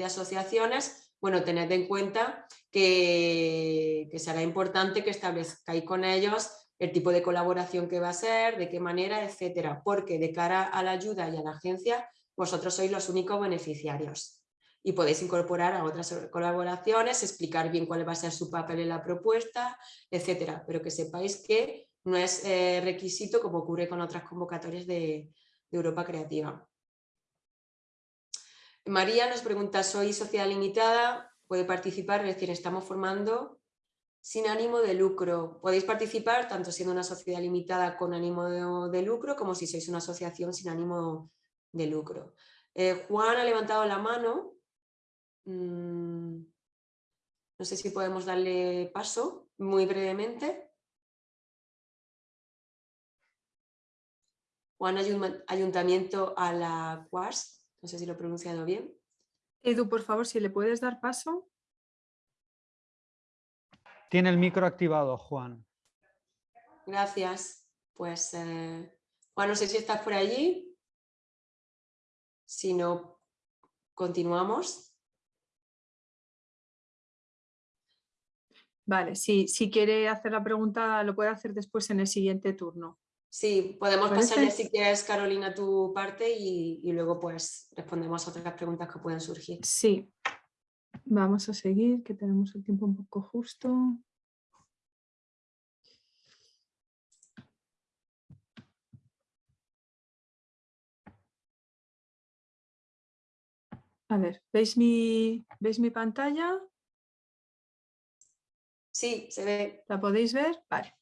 asociaciones, bueno, tened en cuenta que, que, será importante que establezcáis con ellos el tipo de colaboración que va a ser, de qué manera, etcétera, porque de cara a la ayuda y a la agencia, vosotros sois los únicos beneficiarios y podéis incorporar a otras colaboraciones, explicar bien cuál va a ser su papel en la propuesta, etcétera. Pero que sepáis que no es eh, requisito como ocurre con otras convocatorias de, Europa Creativa. María nos pregunta, ¿soy sociedad limitada? ¿Puede participar? Es decir, estamos formando sin ánimo de lucro. Podéis participar tanto siendo una sociedad limitada con ánimo de, lucro como si sois una asociación sin ánimo de lucro. Eh, Juan ha levantado la mano. Mm, no sé si podemos darle paso muy brevemente. Juan Ayuntamiento a la CUAS, no sé si lo he pronunciado bien. Edu, por favor, si le puedes dar paso. Tiene el micro activado, Juan. Gracias. Pues, eh, Juan, no sé si estás por allí. Si no, continuamos. Vale, si, si quiere hacer la pregunta, lo puede hacer después en el siguiente turno. Sí, podemos pasar ya si quieres, Carolina, tu parte y, y, luego pues respondemos a otras preguntas que puedan surgir. Sí, vamos a seguir, que tenemos el tiempo un poco justo. A ver, ¿veis mi, ¿veis mi pantalla? Sí, se ve. ¿La podéis ver? Vale.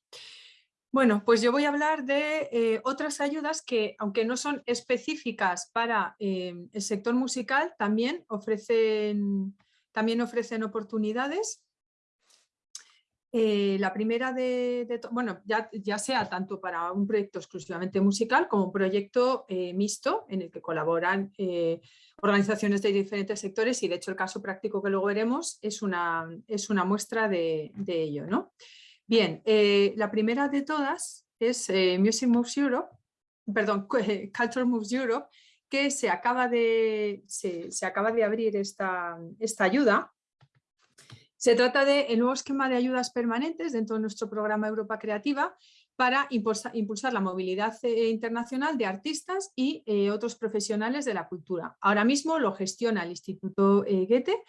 Bueno, pues yo voy a hablar de eh, otras ayudas que, aunque no son específicas para eh, el sector musical, también ofrecen, también ofrecen oportunidades. Eh, la primera de, bueno, ya, ya, sea tanto para un proyecto exclusivamente musical como un proyecto mixto en el que colaboran organizaciones de diferentes sectores y de hecho el caso práctico que luego veremos es una, es una muestra de, de ello. ¿no? Bien, eh, la primera de todas es eh, Music Moves Europe, perdón, (laughs) Culture Moves Europe, que se acaba de, se, acaba de abrir esta, esta ayuda. Se trata del el nuevo esquema de ayudas permanentes dentro de nuestro programa Europa Creativa para impulsar, la movilidad eh, internacional de artistas y otros profesionales de la cultura. Ahora mismo lo gestiona el Instituto Goethe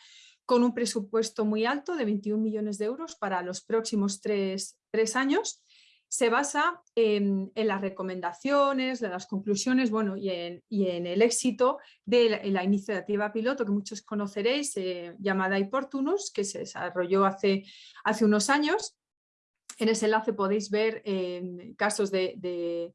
con un presupuesto muy alto de 21 millones de euros para los próximos tres, años. Se basa en, las recomendaciones, en las conclusiones bueno, y, en, el éxito de la, iniciativa piloto que muchos conoceréis, eh, llamada Iportunus, que se desarrolló hace, unos años. En ese enlace podéis ver eh, casos de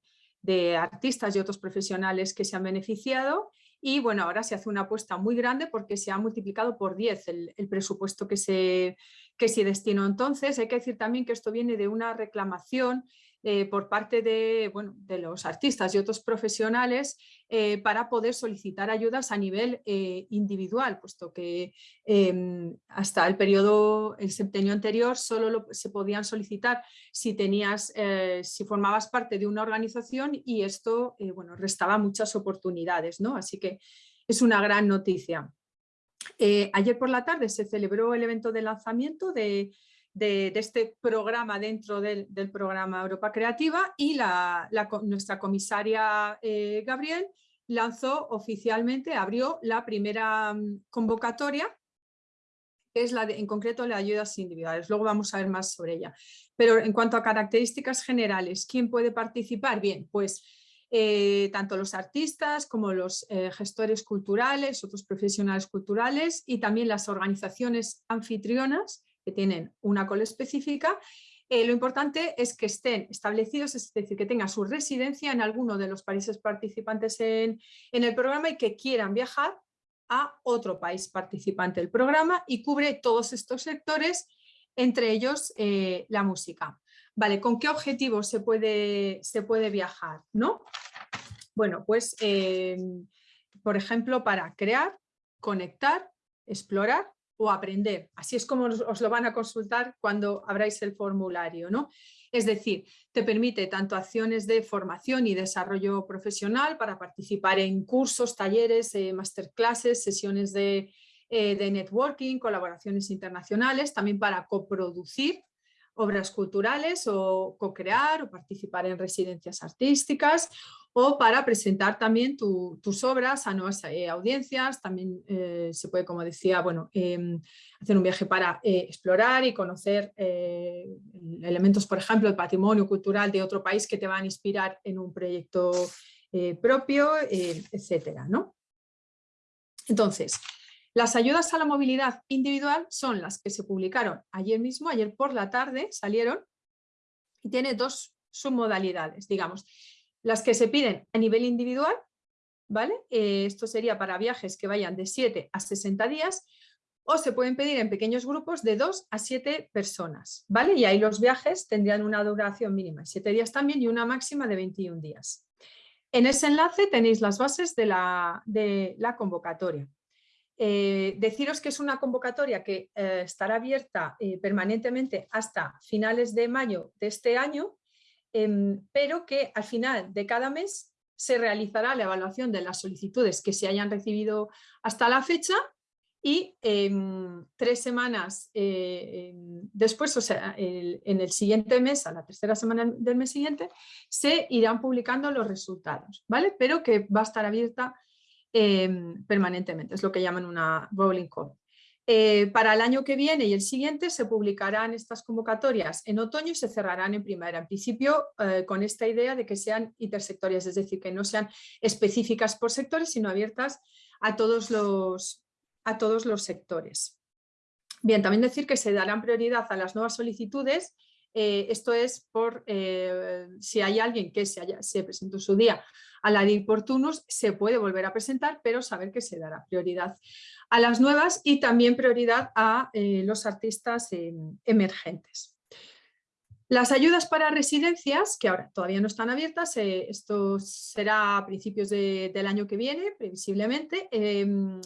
artistas y otros profesionales que se han beneficiado y bueno, ahora se hace una apuesta muy grande porque se ha multiplicado por 10 el, presupuesto que se, que se destinó entonces. Hay que decir también que esto viene de una reclamación eh, por parte de, bueno, de, los artistas y otros profesionales eh, para poder solicitar ayudas a nivel eh, individual, puesto que em, hasta el periodo, el septenio anterior, solo se podían solicitar si tenías, si formabas parte de una organización y esto bueno, restaba muchas oportunidades, ¿no? Así que es una gran noticia. ayer por la tarde se celebró el evento de lanzamiento de, de, este programa dentro del, programa Europa Creativa y la, nuestra comisaria eh, Gabriel lanzó oficialmente, abrió la primera mm, convocatoria que es la de, en concreto la de ayudas individuales. Luego vamos a ver más sobre ella. Pero en cuanto a características generales, ¿quién puede participar? Bien, pues eh, tanto los artistas como los eh, gestores culturales, otros profesionales culturales y también las organizaciones anfitrionas que tienen una cola específica, eh, lo importante es que estén establecidos, es decir, que tengan su residencia en alguno de los países participantes en, el programa y que quieran viajar a otro país participante del programa y cubre todos estos sectores, entre ellos eh, la música. Vale, ¿con qué objetivo se puede, se puede viajar? ¿no? Bueno, pues eh, por ejemplo para crear, conectar, explorar o aprender. Así es como os lo van a consultar cuando abráis el formulario. ¿no? Es decir, te permite tanto acciones de formación y desarrollo profesional para participar en cursos, talleres, eh, masterclasses, sesiones de, eh, de networking, colaboraciones internacionales, también para coproducir obras culturales o co-crear o participar en residencias artísticas o para presentar también tus obras a nuevas eh, audiencias. También eh, se puede, como decía, bueno, em, hacer un viaje para eh, explorar y conocer elementos, por ejemplo, el patrimonio cultural de otro país que te van a inspirar en un proyecto propio, etcétera, ¿no? Entonces, Las ayudas a la movilidad individual son las que se publicaron ayer mismo, ayer por la tarde salieron y tiene dos submodalidades, digamos. Las que se piden a nivel individual, ¿vale? Eh, esto sería para viajes que vayan de 7 a 60 días o se pueden pedir en pequeños grupos de 2 a 7 personas, ¿vale? Y ahí los viajes tendrían una duración mínima de 7 días también y una máxima de 21 días. En ese enlace tenéis las bases de la, de la convocatoria. Eh, deciros que es una convocatoria que eh, estará abierta permanentemente hasta finales de mayo de este año, em, pero que al final de cada mes se realizará la evaluación de las solicitudes que se hayan recibido hasta la fecha y em, tres semanas em, después, o sea, en el siguiente mes, a la tercera semana del mes siguiente, se irán publicando los resultados, ¿vale? Pero que va a estar abierta Em, permanentemente, es lo que llaman una rolling call. Eh, para el año que viene y el siguiente se publicarán estas convocatorias en otoño y se cerrarán en primavera. En principio eh, con esta idea de que sean intersectorias, es decir, que no sean específicas por sectores, sino abiertas a todos los, a todos los sectores. Bien, también decir que se darán prioridad a las nuevas solicitudes eh, esto es por si hay alguien que se, haya, se presentó su día a la de oportunos se puede volver a presentar, pero saber que se dará prioridad a las nuevas y también prioridad a eh, los artistas emergentes. Las ayudas para residencias, que ahora todavía no están abiertas, eh, esto será a principios del año que viene, previsiblemente, em,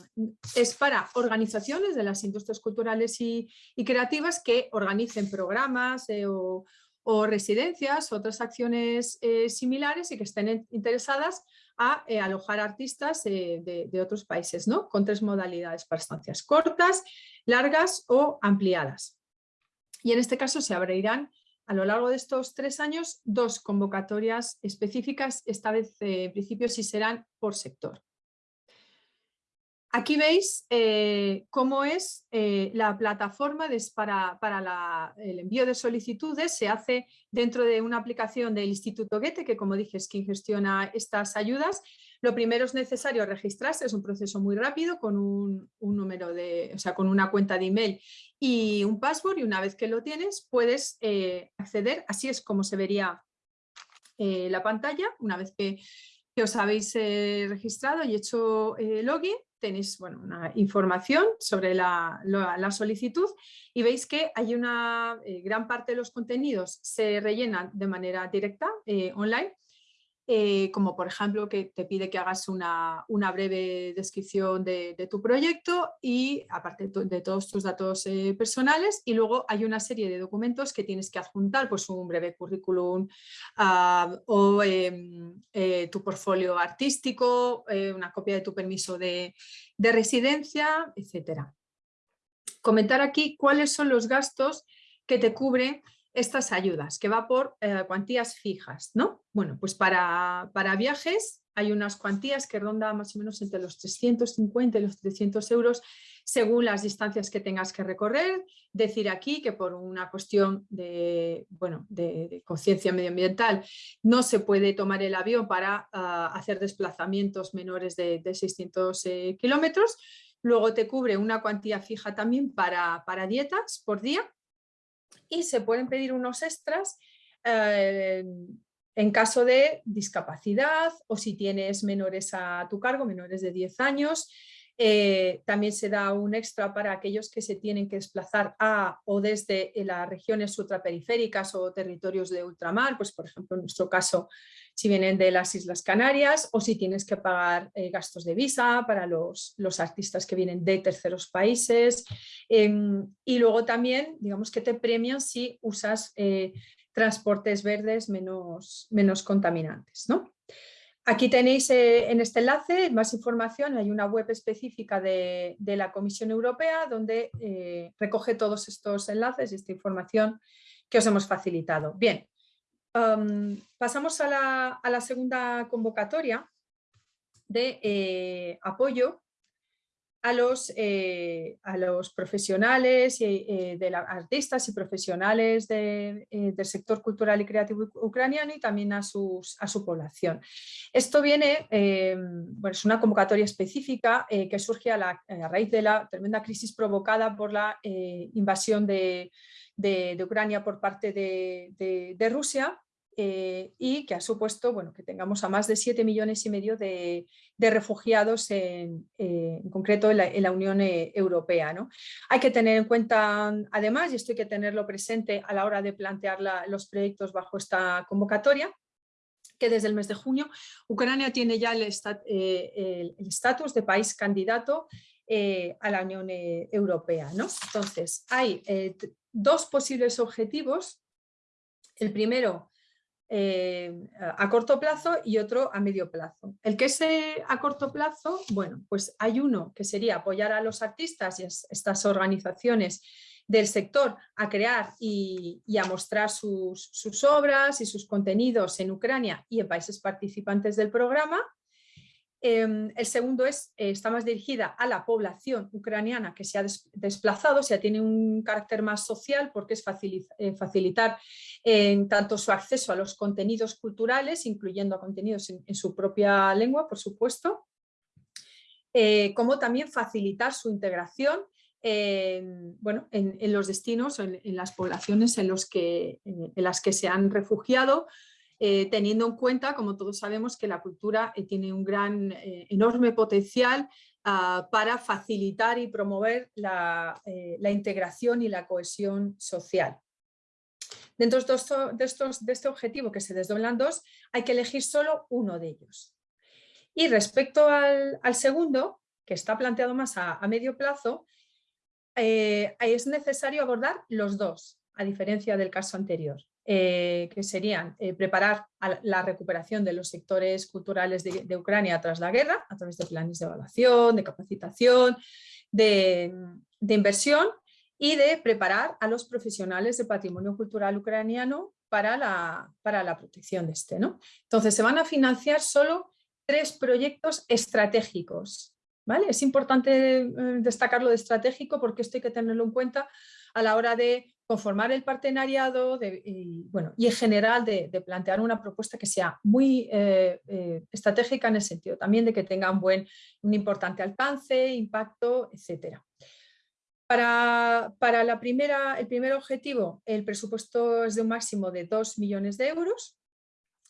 es para organizaciones de las industrias culturales y, y creativas que organicen programas eh, o, o residencias, otras acciones eh, similares y que estén interesadas a alojar artistas eh, de, otros países, ¿no? con tres modalidades para estancias cortas, largas o ampliadas. Y en este caso se abrirán a lo largo de estos tres años dos convocatorias específicas, esta vez en principio sí serán por sector. Aquí veis eh, cómo es eh, la plataforma para, el envío de solicitudes. Se hace dentro de una aplicación del Instituto Goethe, que como dije es quien gestiona estas ayudas. Lo primero es necesario registrarse, es un proceso muy rápido con un, número de, o sea, con una cuenta de email y un password y una vez que lo tienes puedes eh, acceder, así es como se vería la pantalla una vez que, os habéis registrado y hecho login tenéis bueno, una información sobre la, solicitud y veis que hay una eh, gran parte de los contenidos se rellenan de manera directa, eh, online, eh, como por ejemplo que te pide que hagas una, breve descripción de, tu proyecto y aparte de todos tus datos eh, personales y luego hay una serie de documentos que tienes que adjuntar, pues un breve currículum ah, o em, eh, tu portfolio artístico, una copia de tu permiso de, de residencia, etc. Comentar aquí cuáles son los gastos que te cubre estas ayudas, que va por eh, cuantías fijas, ¿no? Bueno, pues para, para, viajes hay unas cuantías que rondan más o menos entre los 350 y los 300 euros según las distancias que tengas que recorrer. Decir aquí que por una cuestión de, bueno, de, conciencia medioambiental no se puede tomar el avión para ah, hacer desplazamientos menores de, 600 eh, kilómetros. Luego te cubre una cuantía fija también para, para dietas por día y se pueden pedir unos extras eh, en caso de discapacidad o si tienes menores a tu cargo, menores de 10 años, eh, también se da un extra para aquellos que se tienen que desplazar a o desde las regiones ultraperiféricas o territorios de ultramar, pues por ejemplo en nuestro caso si vienen de las Islas Canarias o si tienes que pagar eh, gastos de visa para los, artistas que vienen de terceros países em, y luego también digamos que te premian si usas eh, transportes verdes menos, menos contaminantes. ¿no? Aquí tenéis eh, en este enlace más información, hay una web específica de, la Comisión Europea donde eh, recoge todos estos enlaces y esta información que os hemos facilitado. Bien, pasamos a la, segunda convocatoria de eh, apoyo a los, eh, a los profesionales, y, eh, de artistas y profesionales del sector cultural y creativo ucraniano y también a, sus, a su población. Esto viene, bueno, es una convocatoria específica que surge a, la, raíz de la tremenda crisis provocada por la invasión de, de, Ucrania por parte de, de Rusia eh, y que ha supuesto bueno, que tengamos a más de 7 millones y medio de, refugiados en, eh, en, concreto en la, Unión eh, Europea. ¿no? Hay que tener en cuenta además, y esto hay que tenerlo presente a la hora de plantear los proyectos bajo esta convocatoria, que desde el mes de junio Ucrania tiene ya el estatus de país candidato a la Unión Europea. ¿no? Entonces, hay dos posibles objetivos. El primero eh, a corto plazo y otro a medio plazo. El que es a corto plazo, bueno, pues hay uno que sería apoyar a los artistas y a estas organizaciones del sector a crear y, a mostrar sus, obras y sus contenidos en Ucrania y en países participantes del programa. Em, el segundo es, eh, está más dirigida a la población ucraniana que se ha desplazado, o sea, tiene un carácter más social porque es eh, facilitar tanto su acceso a los contenidos culturales, incluyendo contenidos en, su propia lengua, por supuesto, eh, como también facilitar su integración en, bueno, en, los destinos, en, en, las poblaciones en, los que, en las que se han refugiado, eh, teniendo en cuenta, como todos sabemos, que la cultura eh, tiene un gran, eh, enorme potencial ah, para facilitar y promover la, integración y la cohesión social. Dentro de, estos, de, este objetivo que se desdoblan dos, hay que elegir solo uno de ellos. Y respecto al, segundo, que está planteado más a, a medio plazo, es necesario abordar los dos, a diferencia del caso anterior. Eh, que serían eh, preparar la recuperación de los sectores culturales de, Ucrania tras la guerra, a través de planes de evaluación, de capacitación, de, inversión y de preparar a los profesionales de patrimonio cultural ucraniano para la, para la protección de este. ¿no? Entonces se van a financiar solo tres proyectos estratégicos. ¿vale? Es importante eh, destacarlo de estratégico porque esto hay que tenerlo en cuenta a la hora de conformar el partenariado y, bueno, y en general de, plantear una propuesta que sea muy eh, eh, estratégica en el sentido también de que tenga un, buen, un importante alcance, impacto, etc. Para, para la primera, el primer objetivo, el presupuesto es de un máximo de 2 millones de euros,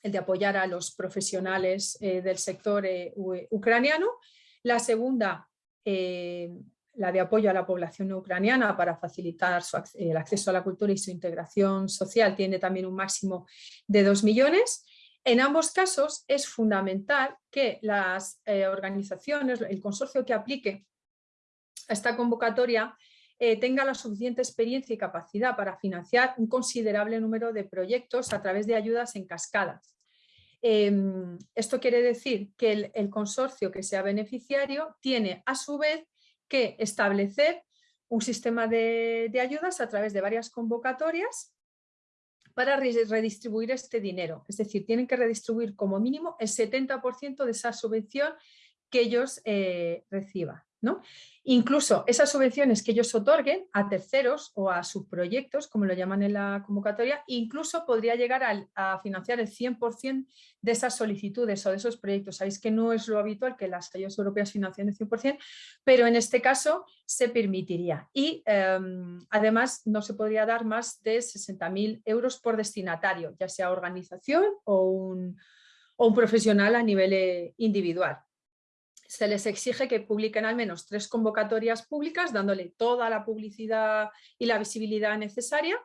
el de apoyar a los profesionales eh, del sector ucraniano. La segunda, la de apoyo a la población ucraniana para facilitar el acceso a la cultura y su integración social tiene también un máximo de 2 millones. En ambos casos es fundamental que las eh, organizaciones, el consorcio que aplique a esta convocatoria eh, tenga la suficiente experiencia y capacidad para financiar un considerable número de proyectos a través de ayudas en cascadas. Em, esto quiere decir que el consorcio que sea beneficiario tiene a su vez que establecer un sistema de, ayudas a través de varias convocatorias para redistribuir este dinero. Es decir, tienen que redistribuir como mínimo el 70% de esa subvención que ellos eh, reciban. Incluso esas subvenciones que ellos otorguen a terceros o a subproyectos, como lo llaman en la convocatoria, incluso podría llegar a, financiar el 100% de esas solicitudes o de esos proyectos. Sabéis que no es lo habitual que las ayudas europeas financien el 100%, pero en este caso se permitiría. Y em, además no se podría dar más de 60.000 euros por destinatario, ya sea organización o un, o un profesional a nivel eh, individual se les exige que publiquen al menos tres convocatorias públicas, dándole toda la publicidad y la visibilidad necesaria.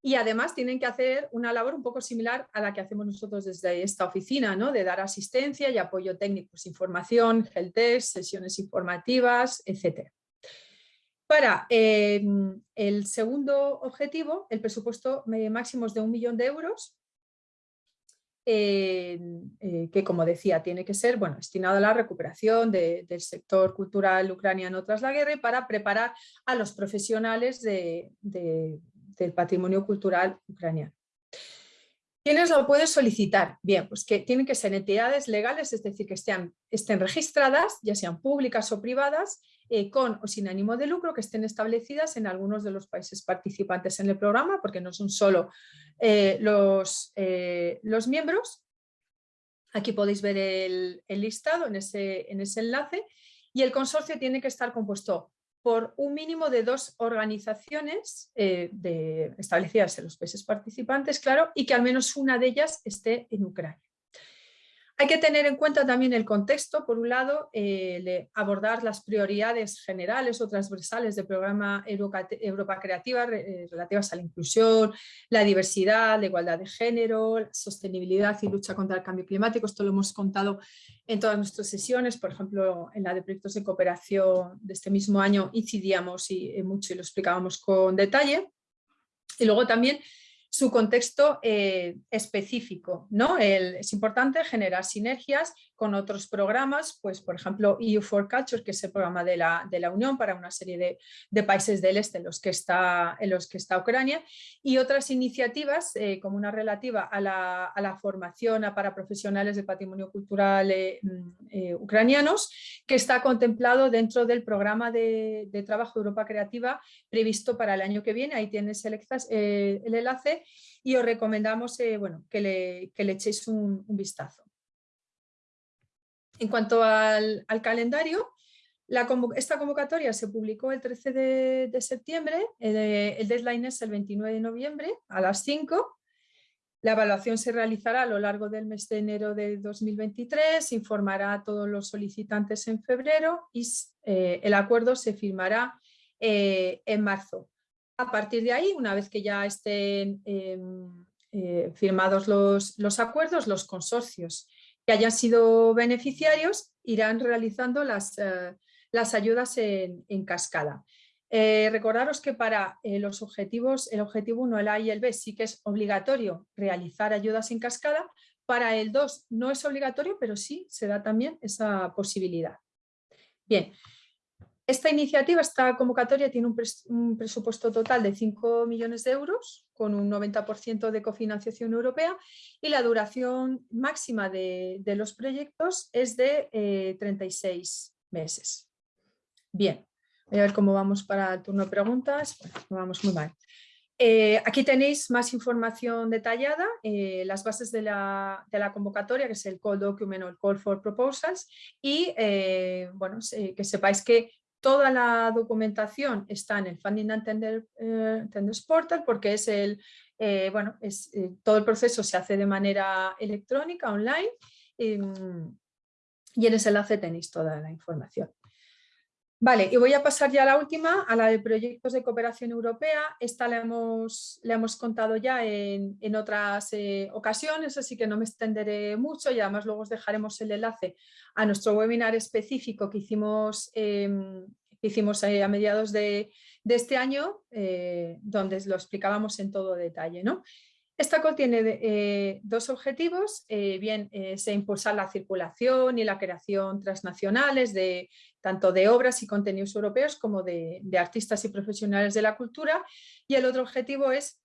Y además tienen que hacer una labor un poco similar a la que hacemos nosotros desde esta oficina, ¿no? de dar asistencia y apoyo técnico, pues información, helpdesk, sesiones informativas, etc. Para em, el segundo objetivo, el presupuesto máximo es de un millón de euros eh, que como decía tiene que ser bueno, destinado a la recuperación del sector cultural ucraniano tras la guerra y para preparar a los profesionales del patrimonio cultural ucraniano. ¿Quiénes lo pueden solicitar? Bien, pues que tienen que ser entidades legales, es decir, que estén, estén registradas, ya sean públicas o privadas, eh, con o sin ánimo de lucro, que estén establecidas en algunos de los países participantes en el programa, porque no son solo eh, los, eh, los, miembros. Aquí podéis ver el, el listado en ese, en ese enlace. Y el consorcio tiene que estar compuesto por un mínimo de dos organizaciones eh, de, establecidas en los países participantes, claro, y que al menos una de ellas esté en Ucrania. Hay que tener en cuenta también el contexto, por un lado, eh, abordar las prioridades generales o transversales del programa Europa Creativa eh, relativas a la inclusión, la diversidad, la igualdad de género, la sostenibilidad y lucha contra el cambio climático. Esto lo hemos contado en todas nuestras sesiones, por ejemplo, en la de proyectos de cooperación de este mismo año incidíamos y, eh, mucho y lo explicábamos con detalle. Y luego también su contexto eh, específico. ¿no? es importante generar sinergias con otros programas, pues por ejemplo EU for Culture, que es el programa de la, Unión para una serie de, países del este en los, que está, en los que está Ucrania, y otras iniciativas eh, como una relativa a la, a formación para profesionales de patrimonio cultural eh, mm, ucranianos, que está contemplado dentro del programa de, de, trabajo Europa Creativa previsto para el año que viene. Ahí tienes el, enlace y os recomendamos eh, bueno, que, le, echéis un, vistazo. En cuanto al, calendario, esta convocatoria se publicó el 13 de, septiembre, el, deadline es el 29 de noviembre a las 5. La evaluación se realizará a lo largo del mes de enero de 2023, informará a todos los solicitantes en febrero y eh, el acuerdo se firmará eh, en marzo. A partir de ahí, una vez que ya estén em, eh, firmados los, acuerdos, los consorcios que hayan sido beneficiarios irán realizando las, eh, las ayudas en, cascada. Eh, recordaros que para los objetivos, el objetivo 1, el A y el B, sí que es obligatorio realizar ayudas en cascada. Para el 2 no es obligatorio, pero sí se da también esa posibilidad. Bien, esta iniciativa, esta convocatoria tiene un, presupuesto total de 5 millones de euros con un 90% de cofinanciación europea y la duración máxima de, los proyectos es de 36 eh, meses. Bien, voy a ver cómo vamos para el turno de preguntas. vamos muy mal. Eh, aquí tenéis más información detallada, eh, las bases de la, convocatoria, que es el Call Document o el Call for Proposals, y bueno, que sepáis que Toda la documentación está en el Funding and Tender, eh, Tenders Portal porque es el, eh, bueno, es, eh, todo el proceso se hace de manera electrónica, online, y en ese enlace tenéis toda la información. Vale, y voy a pasar ya a la última, a la de proyectos de cooperación europea. Esta la hemos, hemos contado ya en, en otras ocasiones, así que no me extenderé mucho y además luego os dejaremos el enlace a nuestro webinar específico que hicimos, em, hicimos a mediados de, este año, eh, donde lo explicábamos en todo detalle. ¿no? Esta COL tiene eh, dos objetivos, eh, bien se impulsar la circulación y la creación transnacionales de tanto de obras y contenidos europeos como de, artistas y profesionales de la cultura y el otro objetivo es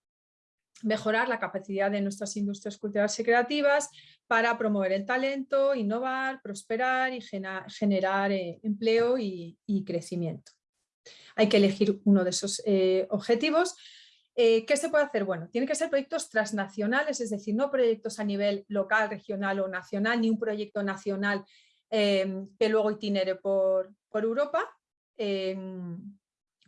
mejorar la capacidad de nuestras industrias culturales y creativas para promover el talento, innovar, prosperar y generar eh, empleo y, crecimiento. Hay que elegir uno de esos eh, objetivos. Eh, ¿Qué se puede hacer? Bueno, tienen que ser proyectos transnacionales, es decir, no proyectos a nivel local, regional o nacional, ni un proyecto nacional em, que luego itinere por, Europa. Em,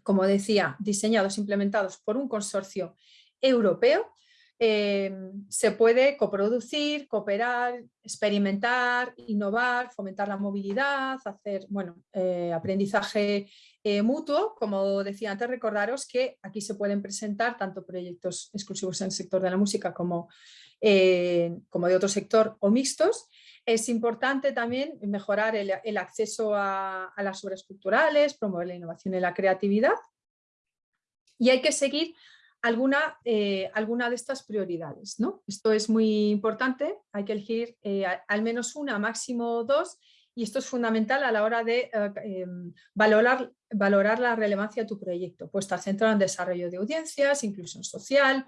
como decía, diseñados, implementados por un consorcio europeo, em, se puede coproducir, cooperar, experimentar, innovar, fomentar la movilidad, hacer bueno, eh, aprendizaje eh, mutuo. Como decía antes, recordaros que aquí se pueden presentar tanto proyectos exclusivos en el sector de la música como, eh, como de otro sector o mixtos. Es importante también mejorar el, acceso a, las obras culturales, promover la innovación y la creatividad. Y hay que seguir alguna, eh, alguna de estas prioridades. ¿no? Esto es muy importante, hay que elegir eh, al menos una, máximo dos, y esto es fundamental a la hora de eh, valorar, valorar la relevancia de tu proyecto, pues estar centrado en desarrollo de audiencias, inclusión social,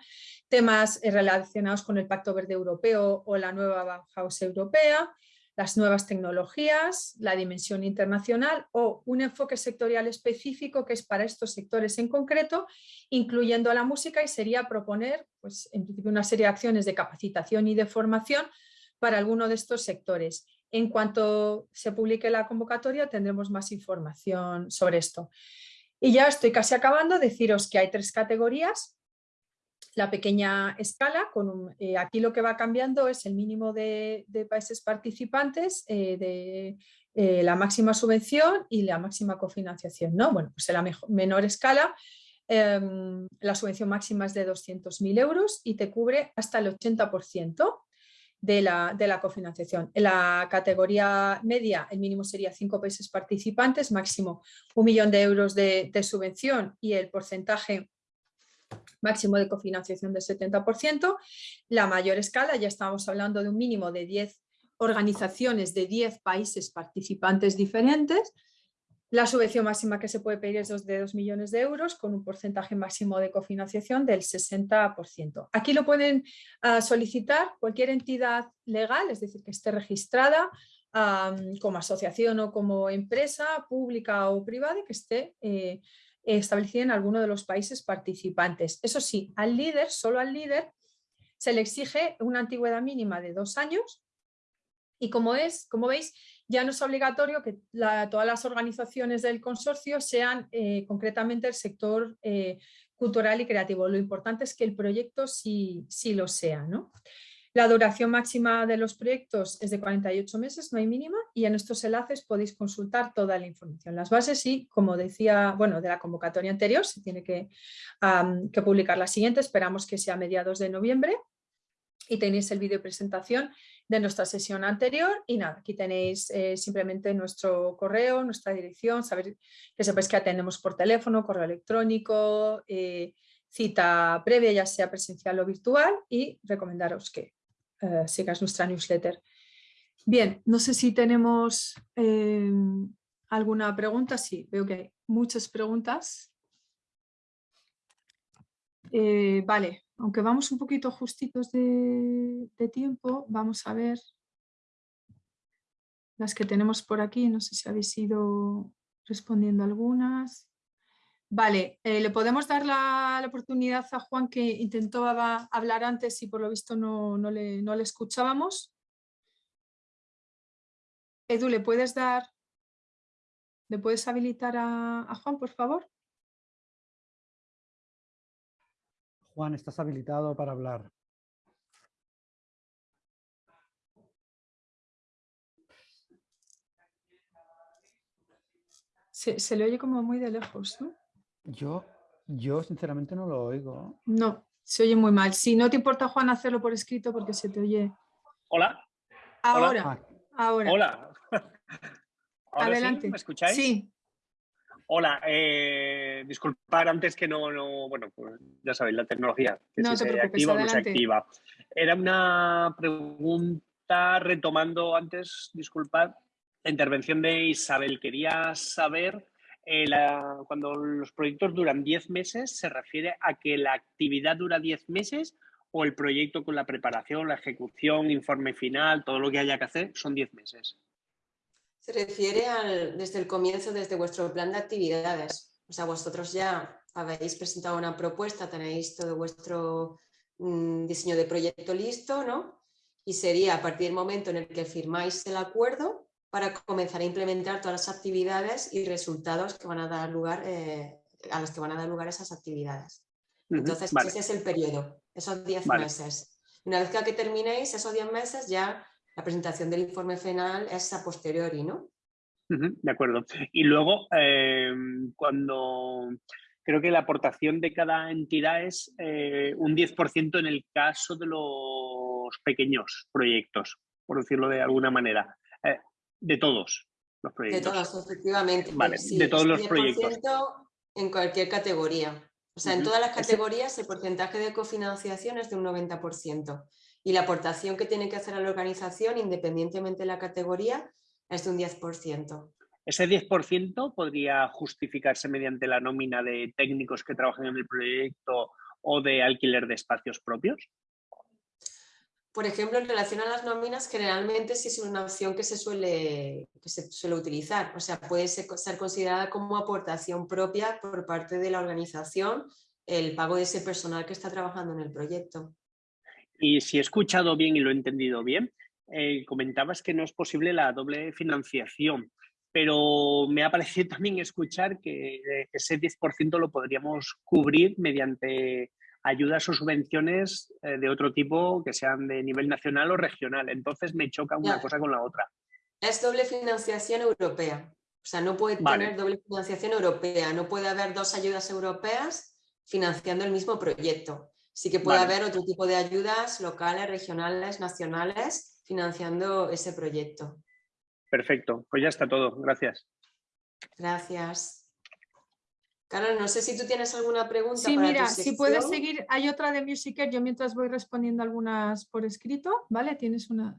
temas relacionados con el Pacto Verde Europeo o la nueva Bauhaus Europea, las nuevas tecnologías, la dimensión internacional o un enfoque sectorial específico que es para estos sectores en concreto, incluyendo la música y sería proponer pues, en principio una serie de acciones de capacitación y de formación para alguno de estos sectores. En cuanto se publique la convocatoria tendremos más información sobre esto. Y ya estoy casi acabando, deciros que hay tres categorías la pequeña escala, con eh, aquí lo que va cambiando es el mínimo de, países participantes, eh, de eh, la máxima subvención y la máxima cofinanciación. ¿no? Bueno, pues en la menor escala em, la subvención máxima es de 200.000 euros y te cubre hasta el 80% de la, de la, cofinanciación. En la categoría media el mínimo sería 5 países participantes, máximo un millón de euros de, de subvención y el porcentaje máximo de cofinanciación del 70%. La mayor escala, ya estamos hablando de un mínimo de 10 organizaciones de 10 países participantes diferentes. La subvención máxima que se puede pedir es de 2 millones de euros con un porcentaje máximo de cofinanciación del 60%. Aquí lo pueden ah, solicitar cualquier entidad legal, es decir, que esté registrada como asociación o como empresa pública o privada que esté eh, establecida en alguno de los países participantes. Eso sí, al líder, solo al líder, se le exige una antigüedad mínima de dos años y como, es, como veis, ya no es obligatorio que todas las organizaciones del consorcio sean eh, concretamente el sector eh, cultural y creativo. Lo importante es que el proyecto sí, sí lo sea. ¿no? La duración máxima de los proyectos es de 48 meses, no hay mínima, y en estos enlaces podéis consultar toda la información. Las bases y, como decía, bueno, de la convocatoria anterior, se tiene que, publicar la siguiente, esperamos que sea a mediados de noviembre, y tenéis el vídeo presentación de nuestra sesión anterior. Y nada, aquí tenéis eh, simplemente nuestro correo, nuestra dirección, saber que sepáis que atendemos por teléfono, correo electrónico, eh, cita previa ya sea presencial o virtual. Y recomendaros que eh, sigas nuestra newsletter. Bien, no sé si tenemos eh, alguna pregunta. Sí, veo que hay muchas preguntas. Eh, vale, aunque vamos un poquito justitos de, de, tiempo, vamos a ver las que tenemos por aquí. No sé si habéis ido respondiendo algunas. Vale, eh, le podemos dar la, oportunidad a Juan que intentó hablar antes y por lo visto no, le, escuchábamos. Edu, ¿le puedes dar, le puedes habilitar a, Juan, por favor? Juan, estás habilitado para hablar. Se, se le oye como muy de lejos, ¿no? Yo, yo sinceramente no lo oigo. No, se oye muy mal. Si no te importa, Juan, hacerlo por escrito porque se te oye. Hola. Ahora, Hola. ahora. Hola. (laughs) Adelante. ¿Me escucháis? Sí. Hola, eh, disculpar antes que no, no, bueno, pues ya sabéis, la tecnología, que no si te se activa o no se activa. Era una pregunta retomando antes, disculpad, la intervención de Isabel. Quería saber eh, cuando los proyectos duran 10 meses, ¿se refiere a que la actividad dura 10 meses o el proyecto con la preparación, la ejecución, informe final, todo lo que haya que hacer, son 10 meses? Se refiere al, desde el comienzo, desde vuestro plan de actividades. O sea, vosotros ya habéis presentado una propuesta, tenéis todo vuestro mm, diseño de proyecto listo, ¿no? Y sería a partir del momento en el que firmáis el acuerdo, para comenzar a implementar todas las actividades y resultados que van a dar lugar, eh, a los que van a dar lugar esas actividades. Entonces, ese es el periodo, esos 10 meses. Una vez que terminéis esos 10 meses, ya la presentación del informe final es a posteriori, ¿no? de acuerdo. Y luego, eh, cuando creo que la aportación de cada entidad es eh, un 10% en el caso de los pequeños proyectos, por decirlo de alguna manera de todos los proyectos. De todos, efectivamente. Vale, de todos los proyectos. En cualquier categoría. O sea, en todas las categorías el porcentaje de cofinanciación es de un 90% y la aportación que tiene que hacer a la organización, independientemente de la categoría, es de un 10%. ¿Ese 10% podría justificarse mediante la nómina de técnicos que trabajan en el proyecto o de alquiler de espacios propios? Por ejemplo, en relación a las nóminas, generalmente sí es una opción que se suele, que se suele utilizar. O sea, puede ser, considerada como aportación propia por parte de la organización el pago de ese personal que está trabajando en el proyecto. Y si he escuchado bien y lo he entendido bien, eh, comentabas que no es posible la doble financiación, pero me ha parecido (laughs) también escuchar que eh, ese 10% lo podríamos cubrir mediante ayudas o subvenciones eh, de otro tipo que sean de nivel nacional o regional. Entonces me choca una cosa con la otra. Es doble financiación europea. O sea, no puede tener doble financiación europea. No puede haber dos ayudas europeas financiando el mismo proyecto. Sí que puede haber otro tipo de ayudas locales, regionales, nacionales, financiando ese proyecto. Perfecto, pues ya está todo. Gracias. Gracias. Carol, no sé si tú tienes alguna pregunta. Sí, mira, si puedes seguir, hay otra de Musicer, yo mientras voy respondiendo algunas por escrito, ¿vale? Tienes una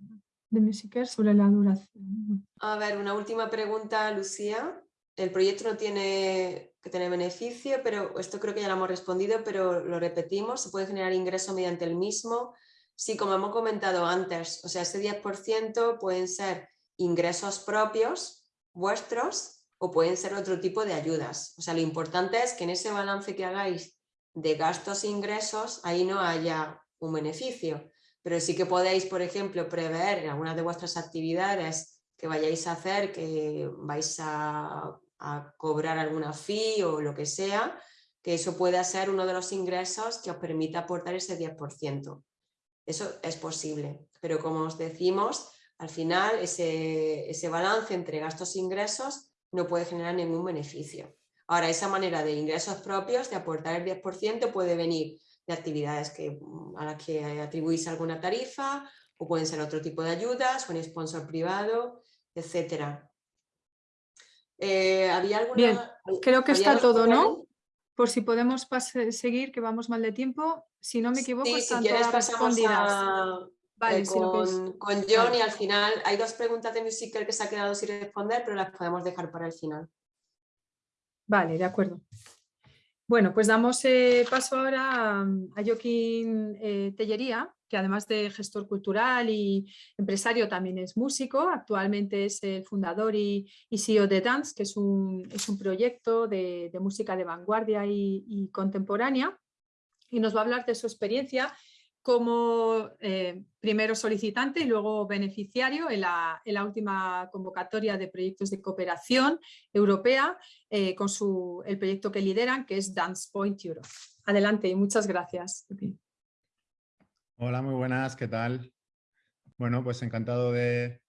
de Musicer sobre la duración. A ver, una última pregunta, Lucía. El proyecto no tiene que tener beneficio, pero esto creo que ya lo hemos respondido, pero lo repetimos, se puede generar ingreso mediante el mismo. Sí, como hemos comentado antes, o sea, ese 10% pueden ser ingresos propios vuestros o pueden ser otro tipo de ayudas. O sea, lo importante es que en ese balance que hagáis de gastos e ingresos, ahí no haya un beneficio. Pero sí que podéis, por ejemplo, prever en algunas de vuestras actividades que vayáis a hacer, que vais a, cobrar alguna fee o lo que sea, que eso pueda ser uno de los ingresos que os permita aportar ese 10%. Eso es posible, pero como os decimos, al final ese, ese balance entre gastos e ingresos no puede generar ningún beneficio. Ahora, esa manera de ingresos propios, de aportar el 10%, puede venir de actividades que, mm, a las que atribuís alguna tarifa, o pueden ser otro tipo de ayudas, un sponsor privado, etc. Eh, ¿Había alguna, Bien, creo que está todo, ¿no? Por si podemos seguir, que vamos mal de tiempo. Si no me equivoco, sí, si quieres pasamos a, eh, con, John y al final hay dos preguntas de Musical que se ha quedado sin responder, pero las podemos dejar para el final. Vale, de acuerdo. Bueno, pues damos eh, paso ahora a, Joaquín eh, Tellería, que además de gestor cultural y empresario también es músico. Actualmente es el fundador y, CEO de Dance, que es un, proyecto de, música de vanguardia y, y contemporánea. Y nos va a hablar de su experiencia como eh, primero solicitante y luego beneficiario en la, última convocatoria de proyectos de cooperación europea eh, con su, el proyecto que lideran, que es Dance Point Europe. Adelante y muchas gracias. Hola, muy buenas, ¿qué tal? Bueno, pues encantado de,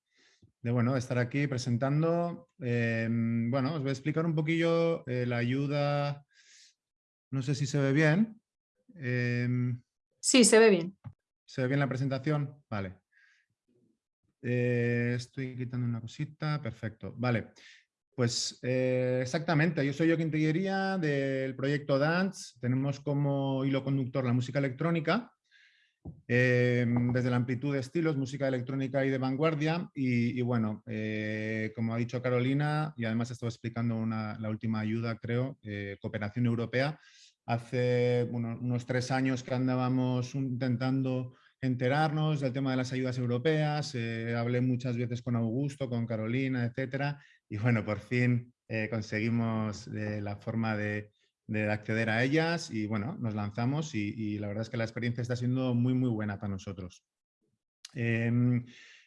bueno, estar aquí presentando. Em, bueno, os voy a explicar un poquillo eh, la ayuda, no sé si se ve bien. Sí, se ve bien. ¿Se ve bien la presentación? Vale. Eh, estoy quitando una cosita. Perfecto. Vale. Pues eh, exactamente, yo soy Joaquín Tiguería del proyecto Dance. Tenemos como hilo conductor la música electrónica, eh, desde la amplitud de estilos, música electrónica y de vanguardia. Y, bueno, como ha dicho Carolina, y además estaba explicando la última ayuda, creo, cooperación europea, Hace unos tres años que andábamos intentando enterarnos del tema de las ayudas europeas, eh, hablé muchas veces con Augusto, con Carolina, etcétera, y bueno, por fin eh, conseguimos eh, la forma de, acceder a ellas y bueno, nos lanzamos y, la verdad es que la experiencia está siendo muy, muy buena para nosotros.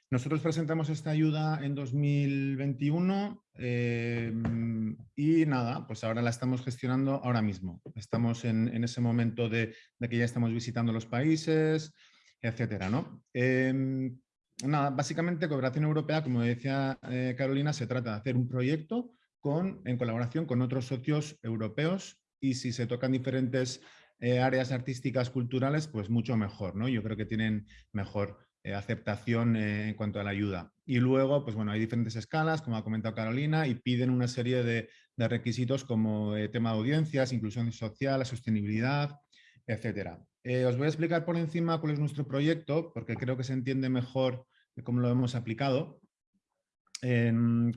Nosotros presentamos esta ayuda en 2021 em, y nada, pues ahora la estamos gestionando ahora mismo. Estamos en, ese momento de, que ya estamos visitando los países, etcétera, ¿no? Em, nada, básicamente Cooperación Europea, como decía eh, Carolina, se trata de hacer un proyecto con, en colaboración con otros socios europeos y si se tocan diferentes eh, áreas artísticas, culturales, pues mucho mejor, ¿no? Yo creo que tienen mejor eh, aceptación eh, en cuanto a la ayuda. Y luego, pues bueno, hay diferentes escalas, como ha comentado Carolina, y piden una serie de, requisitos como eh, tema de audiencias, inclusión social, sostenibilidad, etcétera. os voy a explicar por encima cuál es nuestro proyecto, porque creo que se entiende mejor cómo lo hemos aplicado.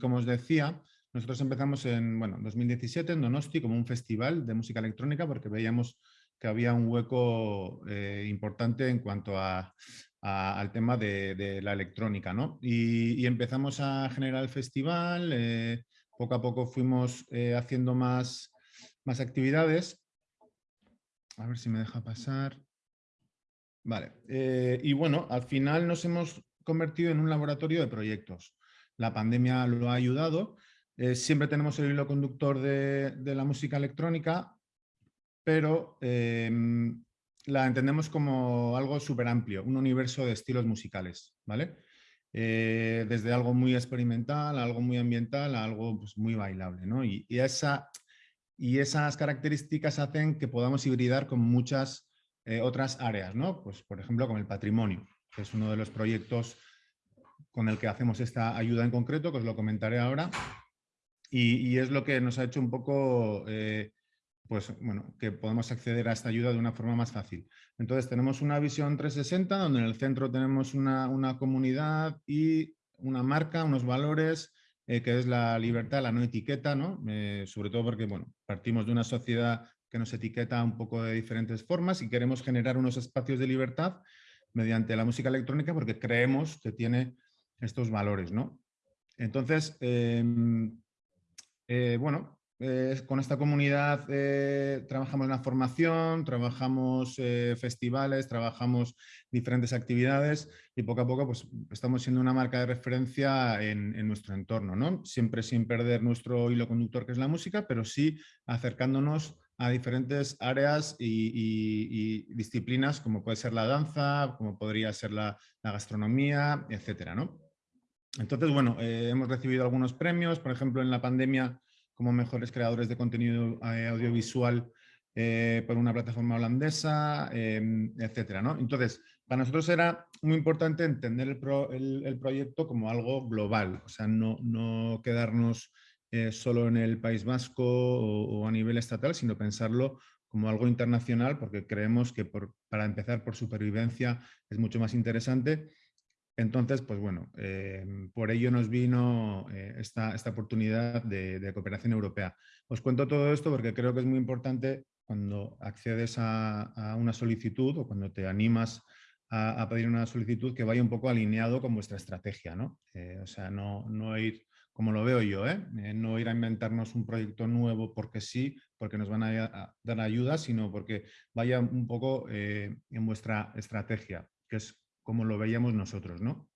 como os decía, nosotros empezamos en bueno, 2017 en Donosti como un festival de música electrónica porque veíamos que había un hueco importante en cuanto al tema de, la electrónica. ¿no? Y, empezamos a generar el festival, eh, poco a poco fuimos eh, haciendo más, más actividades. A ver si me deja pasar. Vale, y bueno, al final nos hemos convertido en un laboratorio de proyectos. La pandemia lo ha ayudado. siempre tenemos el hilo conductor de, de la música electrónica, pero em, la entendemos como algo súper amplio, un universo de estilos musicales, ¿vale? Eh, desde algo muy experimental, a algo muy ambiental, a algo pues, muy bailable, ¿no? Y, esa, y esas características hacen que podamos hibridar con muchas eh, otras áreas, ¿no? Pues, por ejemplo, con el patrimonio, que es uno de los proyectos con el que hacemos esta ayuda en concreto, que os lo comentaré ahora, y, es lo que nos ha hecho un poco eh, pues bueno, que podemos acceder a esta ayuda de una forma más fácil. Entonces tenemos una visión 360 donde en el centro tenemos una, comunidad y una marca, unos valores, eh, que es la libertad, la no etiqueta, ¿no? Eh, sobre todo porque bueno, partimos de una sociedad que nos etiqueta un poco de diferentes formas y queremos generar unos espacios de libertad mediante la música electrónica porque creemos que tiene estos valores. ¿no? Entonces, em, eh, bueno, eh, con esta comunidad eh, trabajamos en la formación, trabajamos eh, festivales, trabajamos diferentes actividades y poco a poco pues, estamos siendo una marca de referencia en, nuestro entorno, ¿no? Siempre sin perder nuestro hilo conductor que es la música, pero sí acercándonos a diferentes áreas y, disciplinas como puede ser la danza, como podría ser la, gastronomía, etcétera, ¿no? Entonces, bueno, hemos recibido algunos premios, por ejemplo, en la pandemia como mejores creadores de contenido eh, audiovisual eh, por una plataforma holandesa, em, etcétera. Entonces, para nosotros era muy importante entender el, proyecto como algo global, o sea, no, no quedarnos eh, solo en el País Vasco o, a nivel estatal, sino pensarlo como algo internacional, porque creemos que para empezar por supervivencia es mucho más interesante entonces, pues bueno, em, por ello nos vino eh, esta, oportunidad de, cooperación europea. Os cuento todo esto porque creo que es muy importante cuando accedes a, una solicitud o cuando te animas a, pedir una solicitud que vaya un poco alineado con vuestra estrategia, ¿no? Eh, o sea, no, ir, como lo veo yo, ¿eh? no ir a inventarnos un proyecto nuevo porque sí, porque nos van a, dar ayuda, sino porque vaya un poco en vuestra estrategia, que es como lo veíamos nosotros. ¿no?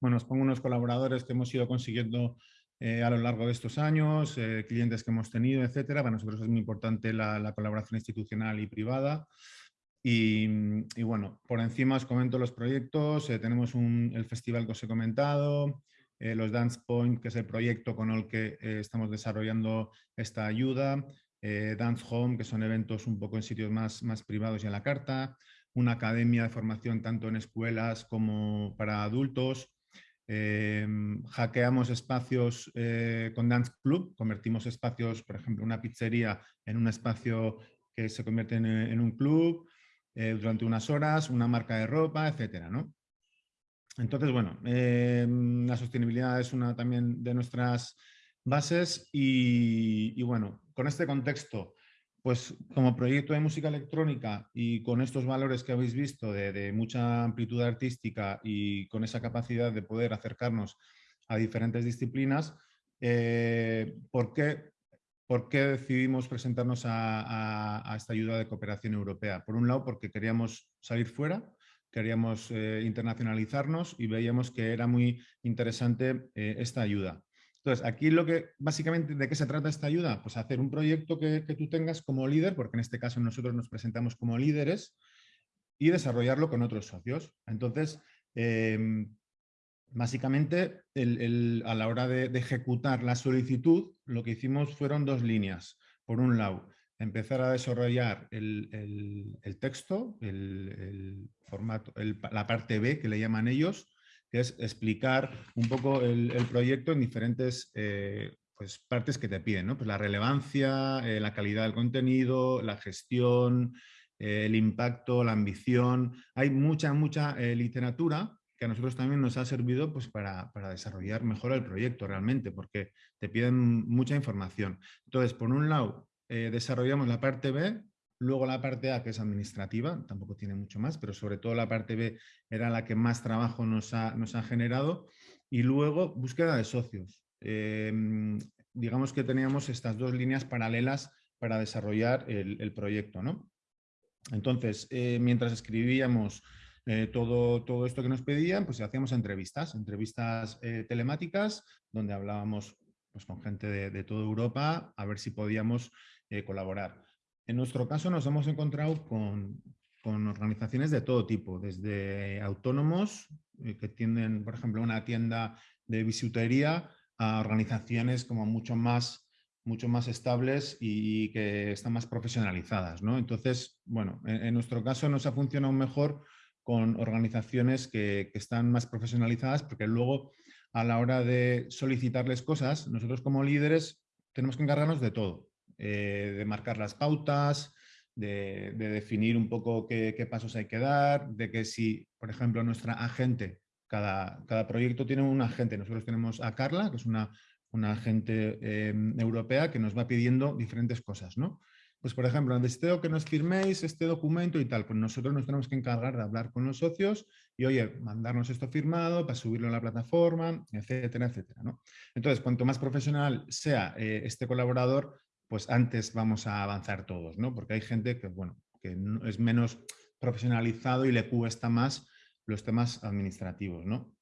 Bueno, os pongo unos colaboradores que hemos ido consiguiendo eh, a lo largo de estos años, eh, clientes que hemos tenido, etcétera. Para nosotros es muy importante la, colaboración institucional y privada. Y, bueno, por encima os comento los proyectos. Eh, tenemos el festival que os he comentado, los Dance Point, que es el proyecto con el que estamos desarrollando esta ayuda, Dance Home, que son eventos un poco en sitios más, más privados y a la carta, una academia de formación tanto en escuelas como para adultos. Em, hackeamos espacios eh, con Dance Club, convertimos espacios, por ejemplo, una pizzería en un espacio que se convierte en, un club eh, durante unas horas, una marca de ropa, etcétera, ¿no? Entonces, bueno, em, la sostenibilidad es una también de nuestras bases y bueno, con este contexto pues como proyecto de música electrónica y con estos valores que habéis visto de, mucha amplitud artística y con esa capacidad de poder acercarnos a diferentes disciplinas, eh, ¿por, qué, decidimos presentarnos a, esta ayuda de cooperación europea? Por un lado, porque queríamos salir fuera, queríamos eh, internacionalizarnos y veíamos que era muy interesante eh, esta ayuda. Entonces, aquí lo que, básicamente, ¿de qué se trata esta ayuda? Pues hacer un proyecto que, tú tengas como líder, porque en este caso nosotros nos presentamos como líderes, y desarrollarlo con otros socios. Entonces, em, básicamente, a la hora de, ejecutar la solicitud, lo que hicimos fueron dos líneas. Por un lado, empezar a desarrollar el, texto, el, formato, la parte B que le llaman ellos, es explicar un poco el, proyecto en diferentes eh, pues, partes que te piden, ¿no? pues la relevancia, eh, la calidad del contenido, la gestión, eh, el impacto, la ambición. Hay mucha, mucha literatura que a nosotros también nos ha servido pues, para, desarrollar mejor el proyecto realmente, porque te piden mucha información. Entonces, por un lado, desarrollamos la parte B, luego la parte A, que es administrativa, tampoco tiene mucho más, pero sobre todo la parte B era la que más trabajo nos ha, nos ha generado, y luego búsqueda de socios. Em, digamos que teníamos estas dos líneas paralelas para desarrollar el, proyecto. ¿no? Entonces, eh, mientras escribíamos eh, todo, todo esto que nos pedían, pues hacíamos entrevistas, entrevistas eh, telemáticas, donde hablábamos pues, con gente de, toda Europa a ver si podíamos colaborar. En nuestro caso nos hemos encontrado con, con organizaciones de todo tipo, desde autónomos que tienen, por ejemplo, una tienda de bisutería, a organizaciones como mucho más mucho más estables y que están más profesionalizadas. ¿no? Entonces, bueno, en, nuestro caso nos ha funcionado mejor con organizaciones que, están más profesionalizadas, porque luego a la hora de solicitarles cosas, nosotros como líderes tenemos que encargarnos de todo, eh, de marcar las pautas, de, definir un poco qué, pasos hay que dar, de que si, por ejemplo, nuestra agente, cada, cada proyecto tiene un agente, nosotros tenemos a Carla, que es una, agente eh, europea que nos va pidiendo diferentes cosas, ¿no? Pues, por ejemplo, deseo que nos firméis este documento y tal, pues nosotros nos tenemos que encargar de hablar con los socios y, oye, mandarnos esto firmado para subirlo a la plataforma, etcétera, etcétera. Entonces, cuanto más profesional sea eh, este colaborador, pues antes vamos a avanzar todos, ¿no? Porque hay gente que, bueno, que es menos profesionalizado y le cuesta más los temas administrativos, ¿no?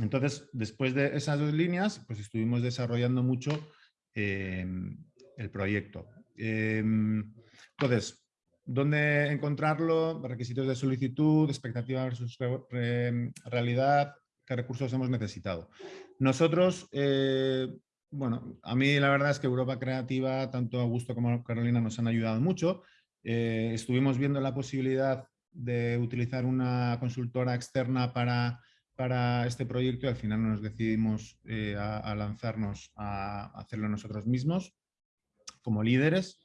Entonces, después de esas dos líneas, pues estuvimos desarrollando mucho eh, el proyecto. Em, entonces, ¿dónde encontrarlo? Requisitos de solicitud, expectativa versus realidad, qué recursos hemos necesitado. Nosotros, eh, bueno, a mí la verdad es que Europa Creativa, tanto Augusto como Carolina nos han ayudado mucho. Eh, estuvimos viendo la posibilidad de utilizar una consultora externa para, para este proyecto y al final nos decidimos eh, a, lanzarnos a hacerlo nosotros mismos como líderes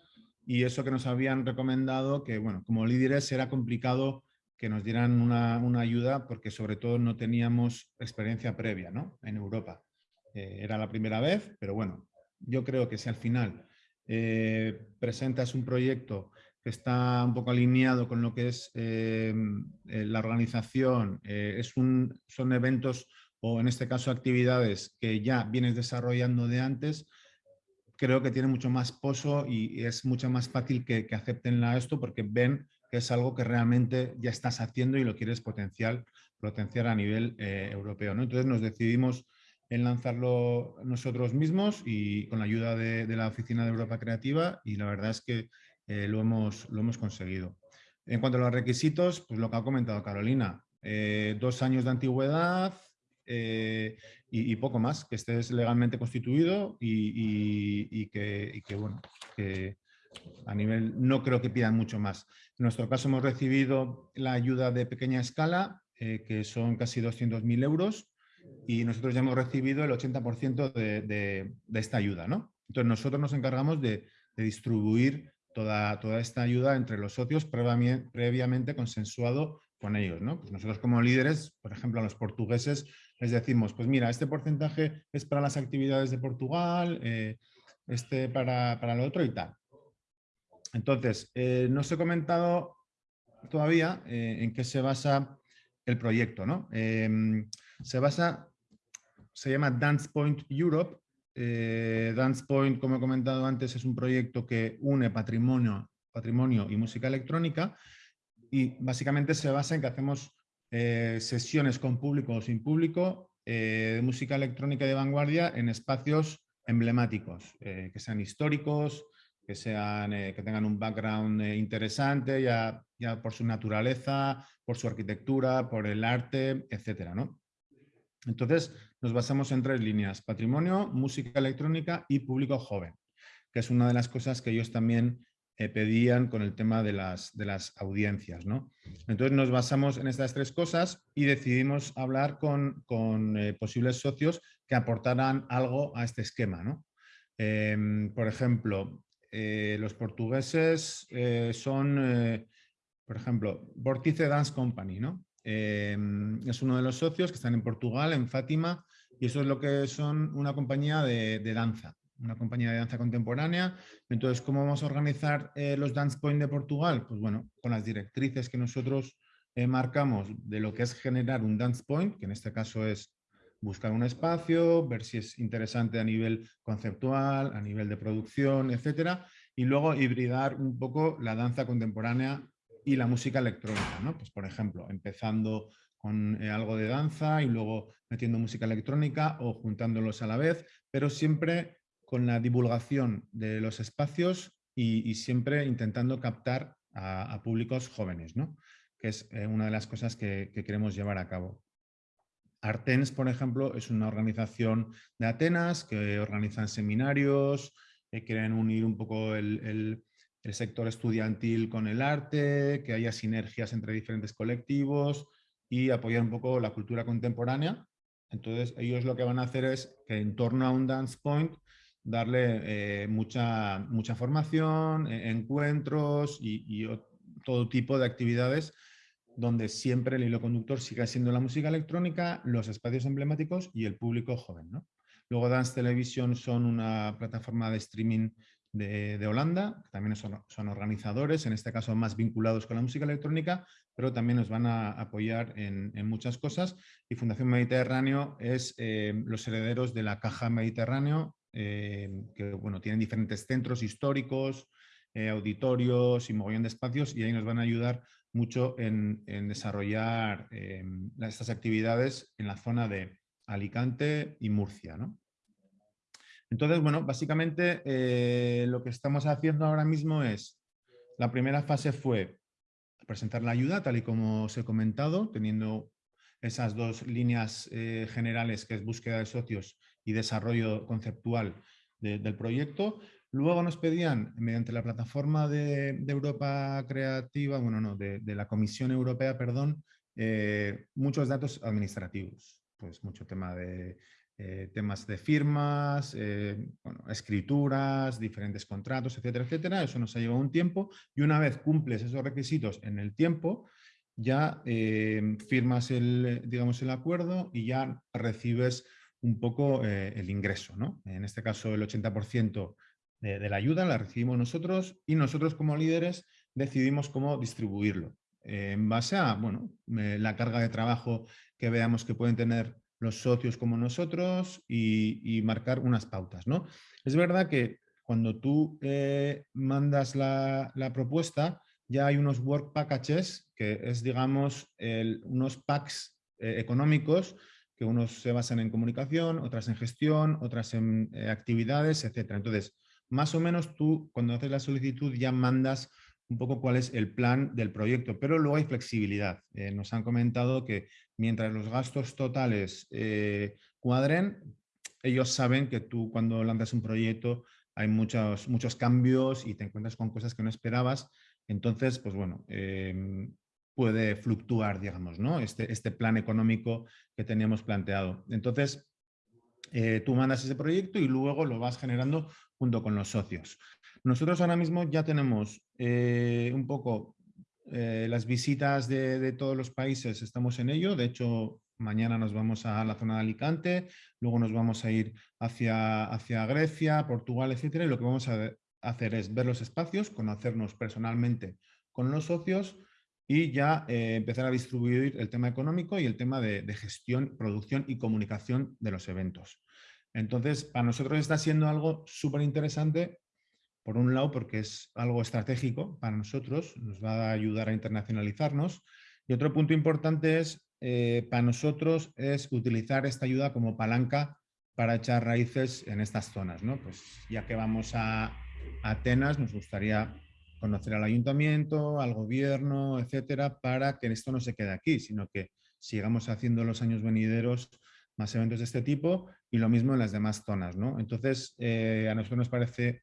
y eso que nos habían recomendado, que bueno, como líderes era complicado que nos dieran una, ayuda porque sobre todo no teníamos experiencia previa ¿no? en Europa. Eh, era la primera vez, pero bueno, yo creo que si al final eh, presentas un proyecto que está un poco alineado con lo que es eh, la organización, es un, son eventos o en este caso actividades que ya vienes desarrollando de antes, creo que tiene mucho más pozo y es mucho más fácil que, que acepten esto porque ven que es algo que realmente ya estás haciendo y lo quieres potenciar, a nivel europeo. ¿no? Entonces nos decidimos en lanzarlo nosotros mismos y con la ayuda de, la Oficina de Europa Creativa y la verdad es que eh, lo, hemos, lo hemos conseguido. En cuanto a los requisitos, pues lo que ha comentado Carolina, eh, dos años de antigüedad, eh, y, poco más, que estés legalmente constituido y, que, bueno, que a nivel no creo que pidan mucho más. En nuestro caso hemos recibido la ayuda de pequeña escala, que son casi 200.000 euros, y nosotros ya hemos recibido el 80% de, esta ayuda. ¿no? Entonces nosotros nos encargamos de, distribuir toda, toda esta ayuda entre los socios previamente, previamente consensuado con ellos. ¿no? Pues nosotros como líderes, por ejemplo, a los portugueses les decimos, pues mira, este porcentaje es para las actividades de Portugal, eh, este para, para, lo otro y tal. Entonces, eh, no os he comentado todavía eh, en qué se basa el proyecto. ¿no? Se basa, se llama Dance Point Europe. Dance Point, como he comentado antes, es un proyecto que une patrimonio, patrimonio y música electrónica y básicamente se basa en que hacemos eh, sesiones con público o sin público eh, de música electrónica de vanguardia en espacios emblemáticos, eh, que sean históricos, que, sean, que tengan un background interesante, ya, ya, por su naturaleza, por su arquitectura, por el arte, etc. ¿no? Entonces, nos basamos en tres líneas, patrimonio, música electrónica y público joven, que es una de las cosas que ellos también eh, pedían con el tema de las, de las audiencias. ¿no? Entonces nos basamos en estas tres cosas y decidimos hablar con, con eh, posibles socios que aportaran algo a este esquema. ¿no? Em, por ejemplo, eh, los portugueses son, por ejemplo, Vortice Dance Company, ¿no? Em, es uno de los socios que están en Portugal, en Fátima, y eso es lo que son una compañía de, danza, una compañía de danza contemporánea. Entonces, ¿cómo vamos a organizar eh, los Dance Point de Portugal? Pues bueno, con las directrices que nosotros eh, marcamos de lo que es generar un Dance Point, que en este caso es buscar un espacio, ver si es interesante a nivel conceptual, a nivel de producción, etcétera, y luego hibridar un poco la danza contemporánea y la música electrónica. Pues por ejemplo, empezando con eh, algo de danza y luego metiendo música electrónica o juntándolos a la vez, pero siempre con la divulgación de los espacios y, siempre intentando captar a, públicos jóvenes, ¿no? que es eh, una de las cosas que, queremos llevar a cabo. Artens, por ejemplo, es una organización de Atenas que organizan seminarios, que quieren unir un poco el, sector estudiantil con el arte, que haya sinergias entre diferentes colectivos y apoyar un poco la cultura contemporánea. Entonces, ellos lo que van a hacer es que en torno a un Dance Point darle eh, mucha, mucha formación, e, encuentros y, todo tipo de actividades donde siempre el hilo conductor siga siendo la música electrónica, los espacios emblemáticos y el público joven. Luego Dance Television son una plataforma de streaming de, Holanda, que también son, organizadores, en este caso más vinculados con la música electrónica, pero también nos van a apoyar en, muchas cosas. Y Fundación Mediterráneo es eh, los herederos de la Caja Mediterráneo, eh, que bueno, tienen diferentes centros históricos, eh, auditorios y mogollón de espacios y ahí nos van a ayudar mucho en, desarrollar estas actividades en la zona de Alicante y Murcia. Entonces, bueno, básicamente eh, lo que estamos haciendo ahora mismo es, la primera fase fue presentar la ayuda, tal y como os he comentado, teniendo esas dos líneas eh, generales que es búsqueda de socios y desarrollo conceptual del proyecto. Luego nos pedían, mediante la plataforma de, Europa Creativa, bueno, no, de, la Comisión Europea, perdón, eh, muchos datos administrativos. Pues mucho tema de eh, temas de firmas, eh, escrituras, diferentes contratos, etcétera, etcétera. Eso nos ha llevado un tiempo y una vez cumples esos requisitos en el tiempo, ya eh, firmas el, digamos, el acuerdo y ya recibes un poco el ingreso. ¿no? En este caso el 80% de, la ayuda la recibimos nosotros y nosotros como líderes decidimos cómo distribuirlo. en base a bueno, la carga de trabajo que veamos que pueden tener los socios como nosotros y, marcar unas pautas. ¿no? Es verdad que cuando tú eh, mandas la, propuesta, ya hay unos work packages, que es, digamos, unos packs eh, económicos, que unos se basan en comunicación, otras en gestión, otras en eh, actividades, etc. Entonces, más o menos tú, cuando haces la solicitud, ya mandas un poco cuál es el plan del proyecto, pero luego hay flexibilidad. Nos han comentado que mientras los gastos totales eh, cuadren, ellos saben que tú cuando lanzas un proyecto hay muchos, muchos cambios y te encuentras con cosas que no esperabas. Entonces, pues bueno, em, puede fluctuar, digamos, ¿no? Este, este plan económico que teníamos planteado. Entonces, eh, tú mandas ese proyecto y luego lo vas generando junto con los socios. Nosotros ahora mismo ya tenemos eh, un poco eh, las visitas de, todos los países, estamos en ello. De hecho, mañana nos vamos a la zona de Alicante, luego nos vamos a ir hacia, hacia Grecia, Portugal, etcétera. Y lo que vamos a hacer es ver los espacios, conocernos personalmente con los socios y ya eh, empezar a distribuir el tema económico y el tema de, de gestión, producción y comunicación de los eventos. Entonces, para nosotros está siendo algo súper interesante por un lado, porque es algo estratégico para nosotros, nos va a ayudar a internacionalizarnos. Y otro punto importante es, eh, para nosotros, es utilizar esta ayuda como palanca para echar raíces en estas zonas. ¿no? Pues ya que vamos a Atenas, nos gustaría conocer al ayuntamiento, al gobierno, etcétera, para que esto no se quede aquí, sino que sigamos haciendo los años venideros más eventos de este tipo y lo mismo en las demás zonas. ¿no? Entonces, eh, a nosotros nos parece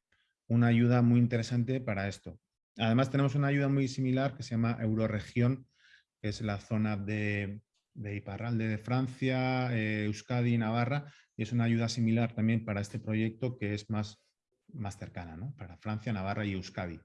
una ayuda muy interesante para esto. Además tenemos una ayuda muy similar que se llama Euroregión, que es la zona de, de Iparralde de Francia, eh, Euskadi y Navarra, y es una ayuda similar también para este proyecto que es más, más cercana, ¿no? para Francia, Navarra y Euskadi.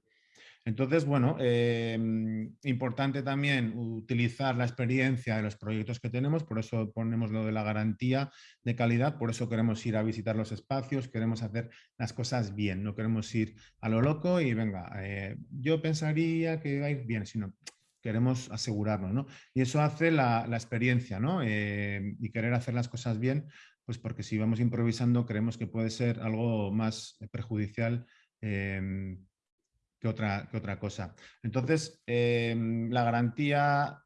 Entonces, bueno, em, importante también utilizar la experiencia de los proyectos que tenemos, por eso ponemos lo de la garantía de calidad, por eso queremos ir a visitar los espacios, queremos hacer las cosas bien, no queremos ir a lo loco y venga, eh, yo pensaría que va a ir bien, sino queremos asegurarnos, ¿no? Y eso hace la, experiencia, ¿no? Eh, y querer hacer las cosas bien, pues porque si vamos improvisando creemos que puede ser algo más perjudicial em, que otra, que otra cosa. Entonces, em, la garantía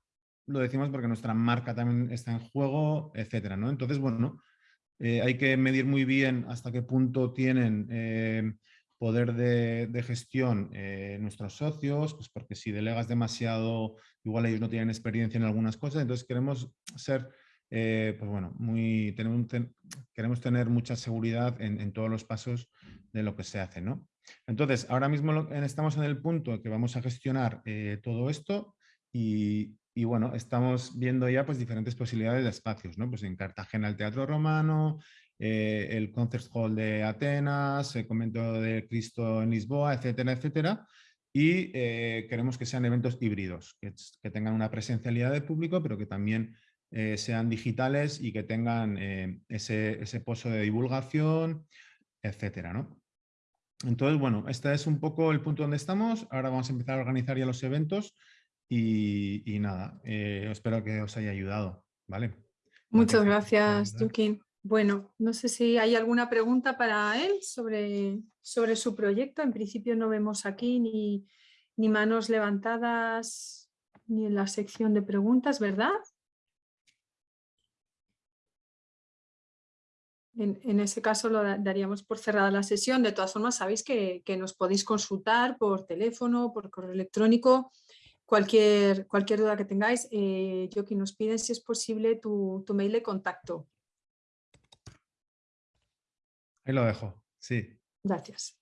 lo decimos porque nuestra marca también está en juego, etcétera, ¿no? Entonces, bueno, eh, hay que medir muy bien hasta qué punto tienen em, poder de, gestión eh, nuestros socios, pues porque si delegas demasiado, igual ellos no tienen experiencia en algunas cosas, entonces queremos ser, eh, pues bueno, muy, tenemos, queremos tener mucha seguridad en, en, todos los pasos de lo que se hace, ¿no? Entonces, ahora mismo estamos en el punto que vamos a gestionar eh, todo esto y, bueno, estamos viendo ya pues, diferentes posibilidades de espacios, ¿no? Pues en Cartagena el Teatro Romano, eh, el Concert Hall de Atenas, el Convento de Cristo en Lisboa, etcétera, etcétera. Y eh, queremos que sean eventos híbridos, que, tengan una presencialidad de público, pero que también sean digitales y que tengan ese, ese pozo de divulgación, etcétera, ¿no? Entonces, bueno, este es un poco el punto donde estamos. Ahora vamos a empezar a organizar ya los eventos y, nada, eh, espero que os haya ayudado. ¿vale? Muchas gracias, Yukin. Bueno, no sé si hay alguna pregunta para él sobre, sobre su proyecto. En principio no vemos aquí ni, ni manos levantadas ni en la sección de preguntas, ¿verdad? En, ese caso lo daríamos por cerrada la sesión. De todas formas, sabéis que, nos podéis consultar por teléfono, por correo electrónico, cualquier, cualquier duda que tengáis. Eh, yo que nos piden si es posible tu, mail de contacto. Ahí lo dejo, sí. Gracias.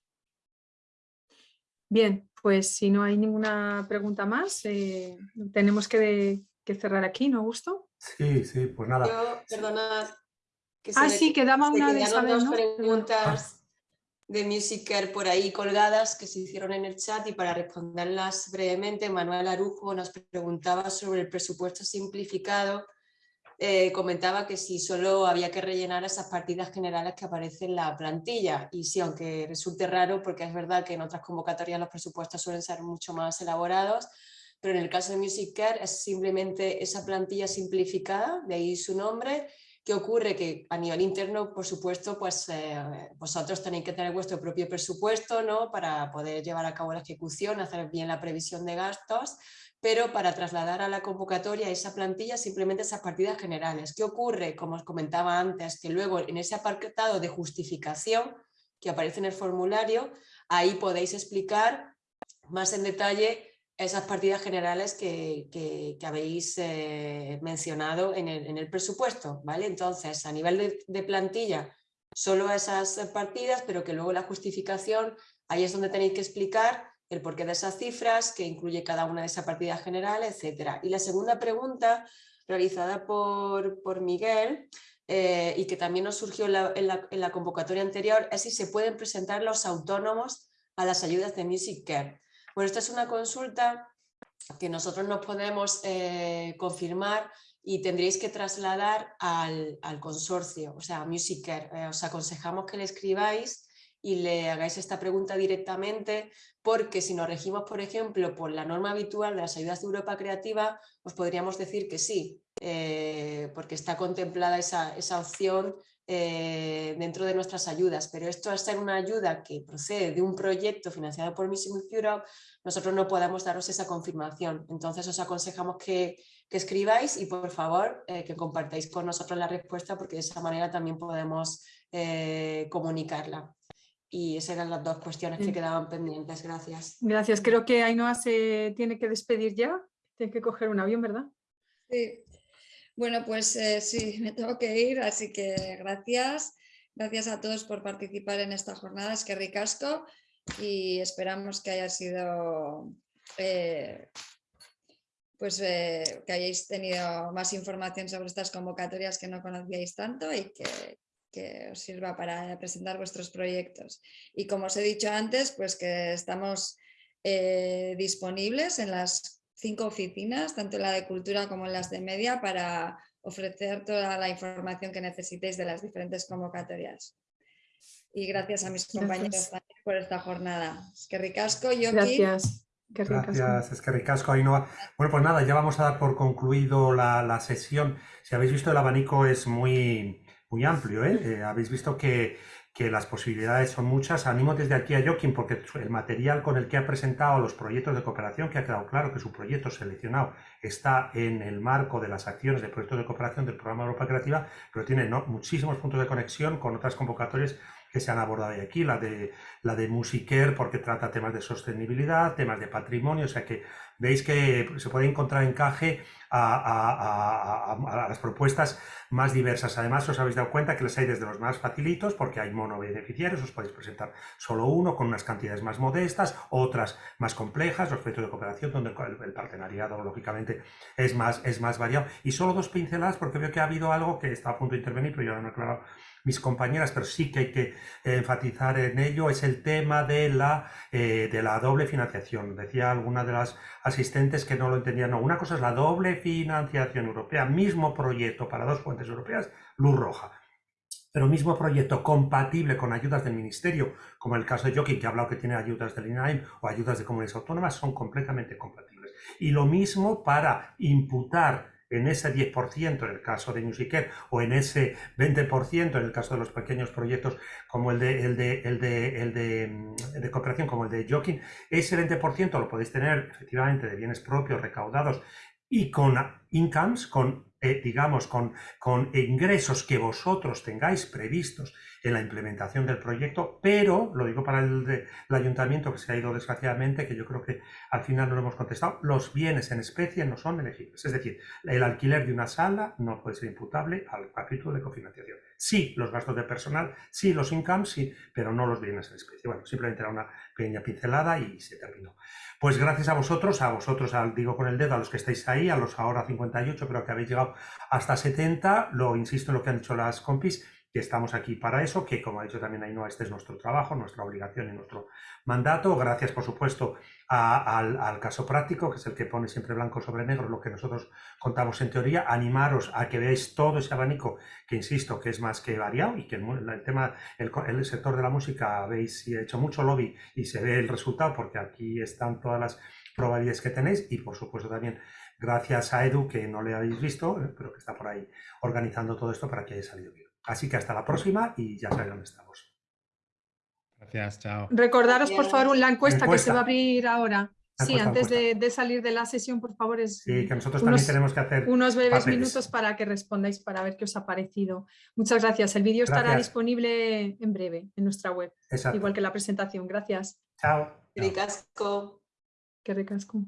Bien, pues si no hay ninguna pregunta más, eh, tenemos que, cerrar aquí, ¿no, Gusto? Sí, sí, pues nada. Yo, perdonad, ah, sí, quedaba una de dos preguntas de Musicer por ahí colgadas que se hicieron en el chat y para responderlas brevemente, Manuel Arujo nos preguntaba sobre el presupuesto simplificado. Eh, comentaba que si solo había que rellenar esas partidas generales que aparecen en la plantilla y sí, aunque resulte raro porque es verdad que en otras convocatorias los presupuestos suelen ser mucho más elaborados, pero en el caso de Musicer es simplemente esa plantilla simplificada, de ahí su nombre, ¿Qué ocurre? Que a nivel interno, por supuesto, pues eh, vosotros tenéis que tener vuestro propio presupuesto ¿no? para poder llevar a cabo la ejecución, hacer bien la previsión de gastos, pero para trasladar a la convocatoria esa plantilla simplemente esas partidas generales. ¿Qué ocurre? Como os comentaba antes, que luego en ese apartado de justificación que aparece en el formulario, ahí podéis explicar más en detalle esas partidas generales que, habéis eh, mencionado en el, presupuesto. ¿vale? Entonces, a nivel de, plantilla, solo esas partidas, pero que luego la justificación, ahí es donde tenéis que explicar el porqué de esas cifras, que incluye cada una de esas partidas generales, etc. Y la segunda pregunta, realizada por, por Miguel, eh, y que también nos surgió en la, en la convocatoria anterior, es si se pueden presentar los autónomos a las ayudas de Music Care. Bueno, esta es una consulta que nosotros nos podemos eh, confirmar y tendréis que trasladar al, consorcio, o sea, a Musicer. Eh, os aconsejamos que le escribáis y le hagáis esta pregunta directamente porque si nos regimos, por ejemplo, por la norma habitual de las ayudas de Europa Creativa, os podríamos decir que sí, eh, porque está contemplada esa, esa opción eh, dentro de nuestras ayudas, pero esto al ser una ayuda que procede de un proyecto financiado por Mission Europe, nosotros no podemos daros esa confirmación. Entonces os aconsejamos que, escribáis y por favor eh, que compartáis con nosotros la respuesta porque de esa manera también podemos eh, comunicarla. Y esas eran las dos cuestiones que quedaban pendientes. Gracias. Gracias. Creo que Ainhoa se tiene que despedir ya. Tiene que coger un avión, ¿verdad? Sí, bueno, pues eh, sí, (laughs) me tengo que ir, así que gracias. Gracias a todos por participar en esta jornada, es que ricasco y esperamos que haya sido, eh, pues eh, que hayáis tenido más información sobre estas convocatorias que no conocíais tanto y que, que os sirva para presentar vuestros proyectos. Y como os he dicho antes, pues que estamos disponibles en las cinco oficinas, tanto en la de cultura como en las de media, para ofrecer toda la información que necesitéis de las diferentes convocatorias. Y gracias a mis compañeros Gracias. también por esta jornada. Es que ricasco, Yoki. Gracias. Qué. Gracias, es que ricasco, Ainhoa. Bueno, pues nada, ya vamos a dar por concluido la, la sesión. Si habéis visto, el abanico es muy, muy amplio, ¿eh? Eh, habéis visto que, que las posibilidades son muchas. Animo desde aquí a Joaquín porque el material con el que ha presentado los proyectos de cooperación, que ha quedado claro que su proyecto seleccionado está en el marco de las acciones de proyectos de cooperación del programa Europa Creativa, pero tiene muchísimos puntos de conexión con otras convocatorias que se han abordado hoy aquí, la de, la de Musiker porque trata temas de sostenibilidad, temas de patrimonio, o sea que veis que se puede encontrar encaje a, a- a- a las propuestas más diversas. Además, os habéis dado cuenta que les hay desde los más facilitos, porque hay monobeneficiarios, os podéis presentar solo uno con unas cantidades más modestas, otras más complejas, los proyectos de cooperación, donde el, el partenariado, lógicamente, es más, es más variado. Y solo dos pinceladas, porque veo que ha habido algo que está a punto de intervenir, pero ya lo han aclarado mis compañeras, pero sí que hay que eh, enfatizar en ello, es el tema de la, eh, de la doble financiación. Decía alguna de las asistentes que no lo entendían. No, una cosa es la doble financiación europea, mismo proyecto para dos fuentes europeas, luz roja. Pero mismo proyecto compatible con ayudas del ministerio, como el caso de Joaquín, que ha hablado que tiene ayudas del INAIM o ayudas de comunidades autónomas, son completamente compatibles. Y lo mismo para imputar en ese 10% en el caso de Musiker o en ese 20% en el caso de los pequeños proyectos como el de, el de, el de, el de, mm, cooperación, como el de Joaquín, ese 20% lo podéis tener efectivamente de bienes propios recaudados y con incomes, con, eh, digamos, con, con ingresos que vosotros tengáis previstos en la implementación del proyecto, pero, lo digo para el, ayuntamiento que se ha ido desgraciadamente, que yo creo que al final no lo hemos contestado, los bienes en especie no son elegibles. Es decir, el alquiler de una sala no puede ser imputable al capítulo de cofinanciación. Sí, los gastos de personal, sí, los incomes, sí, pero no los bienes en especie. Bueno, simplemente era una pequeña pincelada y se terminó. Pues gracias a vosotros, a vosotros, digo con el dedo, a los que estáis ahí, a los ahora 58, creo que habéis llegado hasta 70, lo insisto en lo que han dicho las compis, que estamos aquí para eso, que como ha dicho también Ainhoa, este es nuestro trabajo, nuestra obligación y nuestro mandato. Gracias, por supuesto, al, caso práctico, que es el que pone siempre blanco sobre negro lo que nosotros contamos en teoría. Animaros a que veáis todo ese abanico, que insisto, que es más que variado y que el, el tema, el, el sector de la música, habéis hecho mucho lobby y se ve el resultado, porque aquí están todas las probabilidades que tenéis y, por supuesto, también gracias a Edu, que no le habéis visto, pero que está por ahí organizando todo esto para que haya salido bien. Así que hasta la próxima y ya sabéis dónde estamos. Gracias, chao. Recordaros, por favor, la encuesta, que se va a abrir ahora. La Sí, encuesta, antes de, encuesta. de salir de la sesión, por favor, es Sí, que nosotros unos- también tenemos que hacer unos breves papeles. minutos para que respondáis para ver qué os ha parecido. Muchas gracias. El vídeo estará disponible en breve en nuestra web, Exacto. igual que la presentación. Gracias. Chao. Ricasco. Qué ricasco.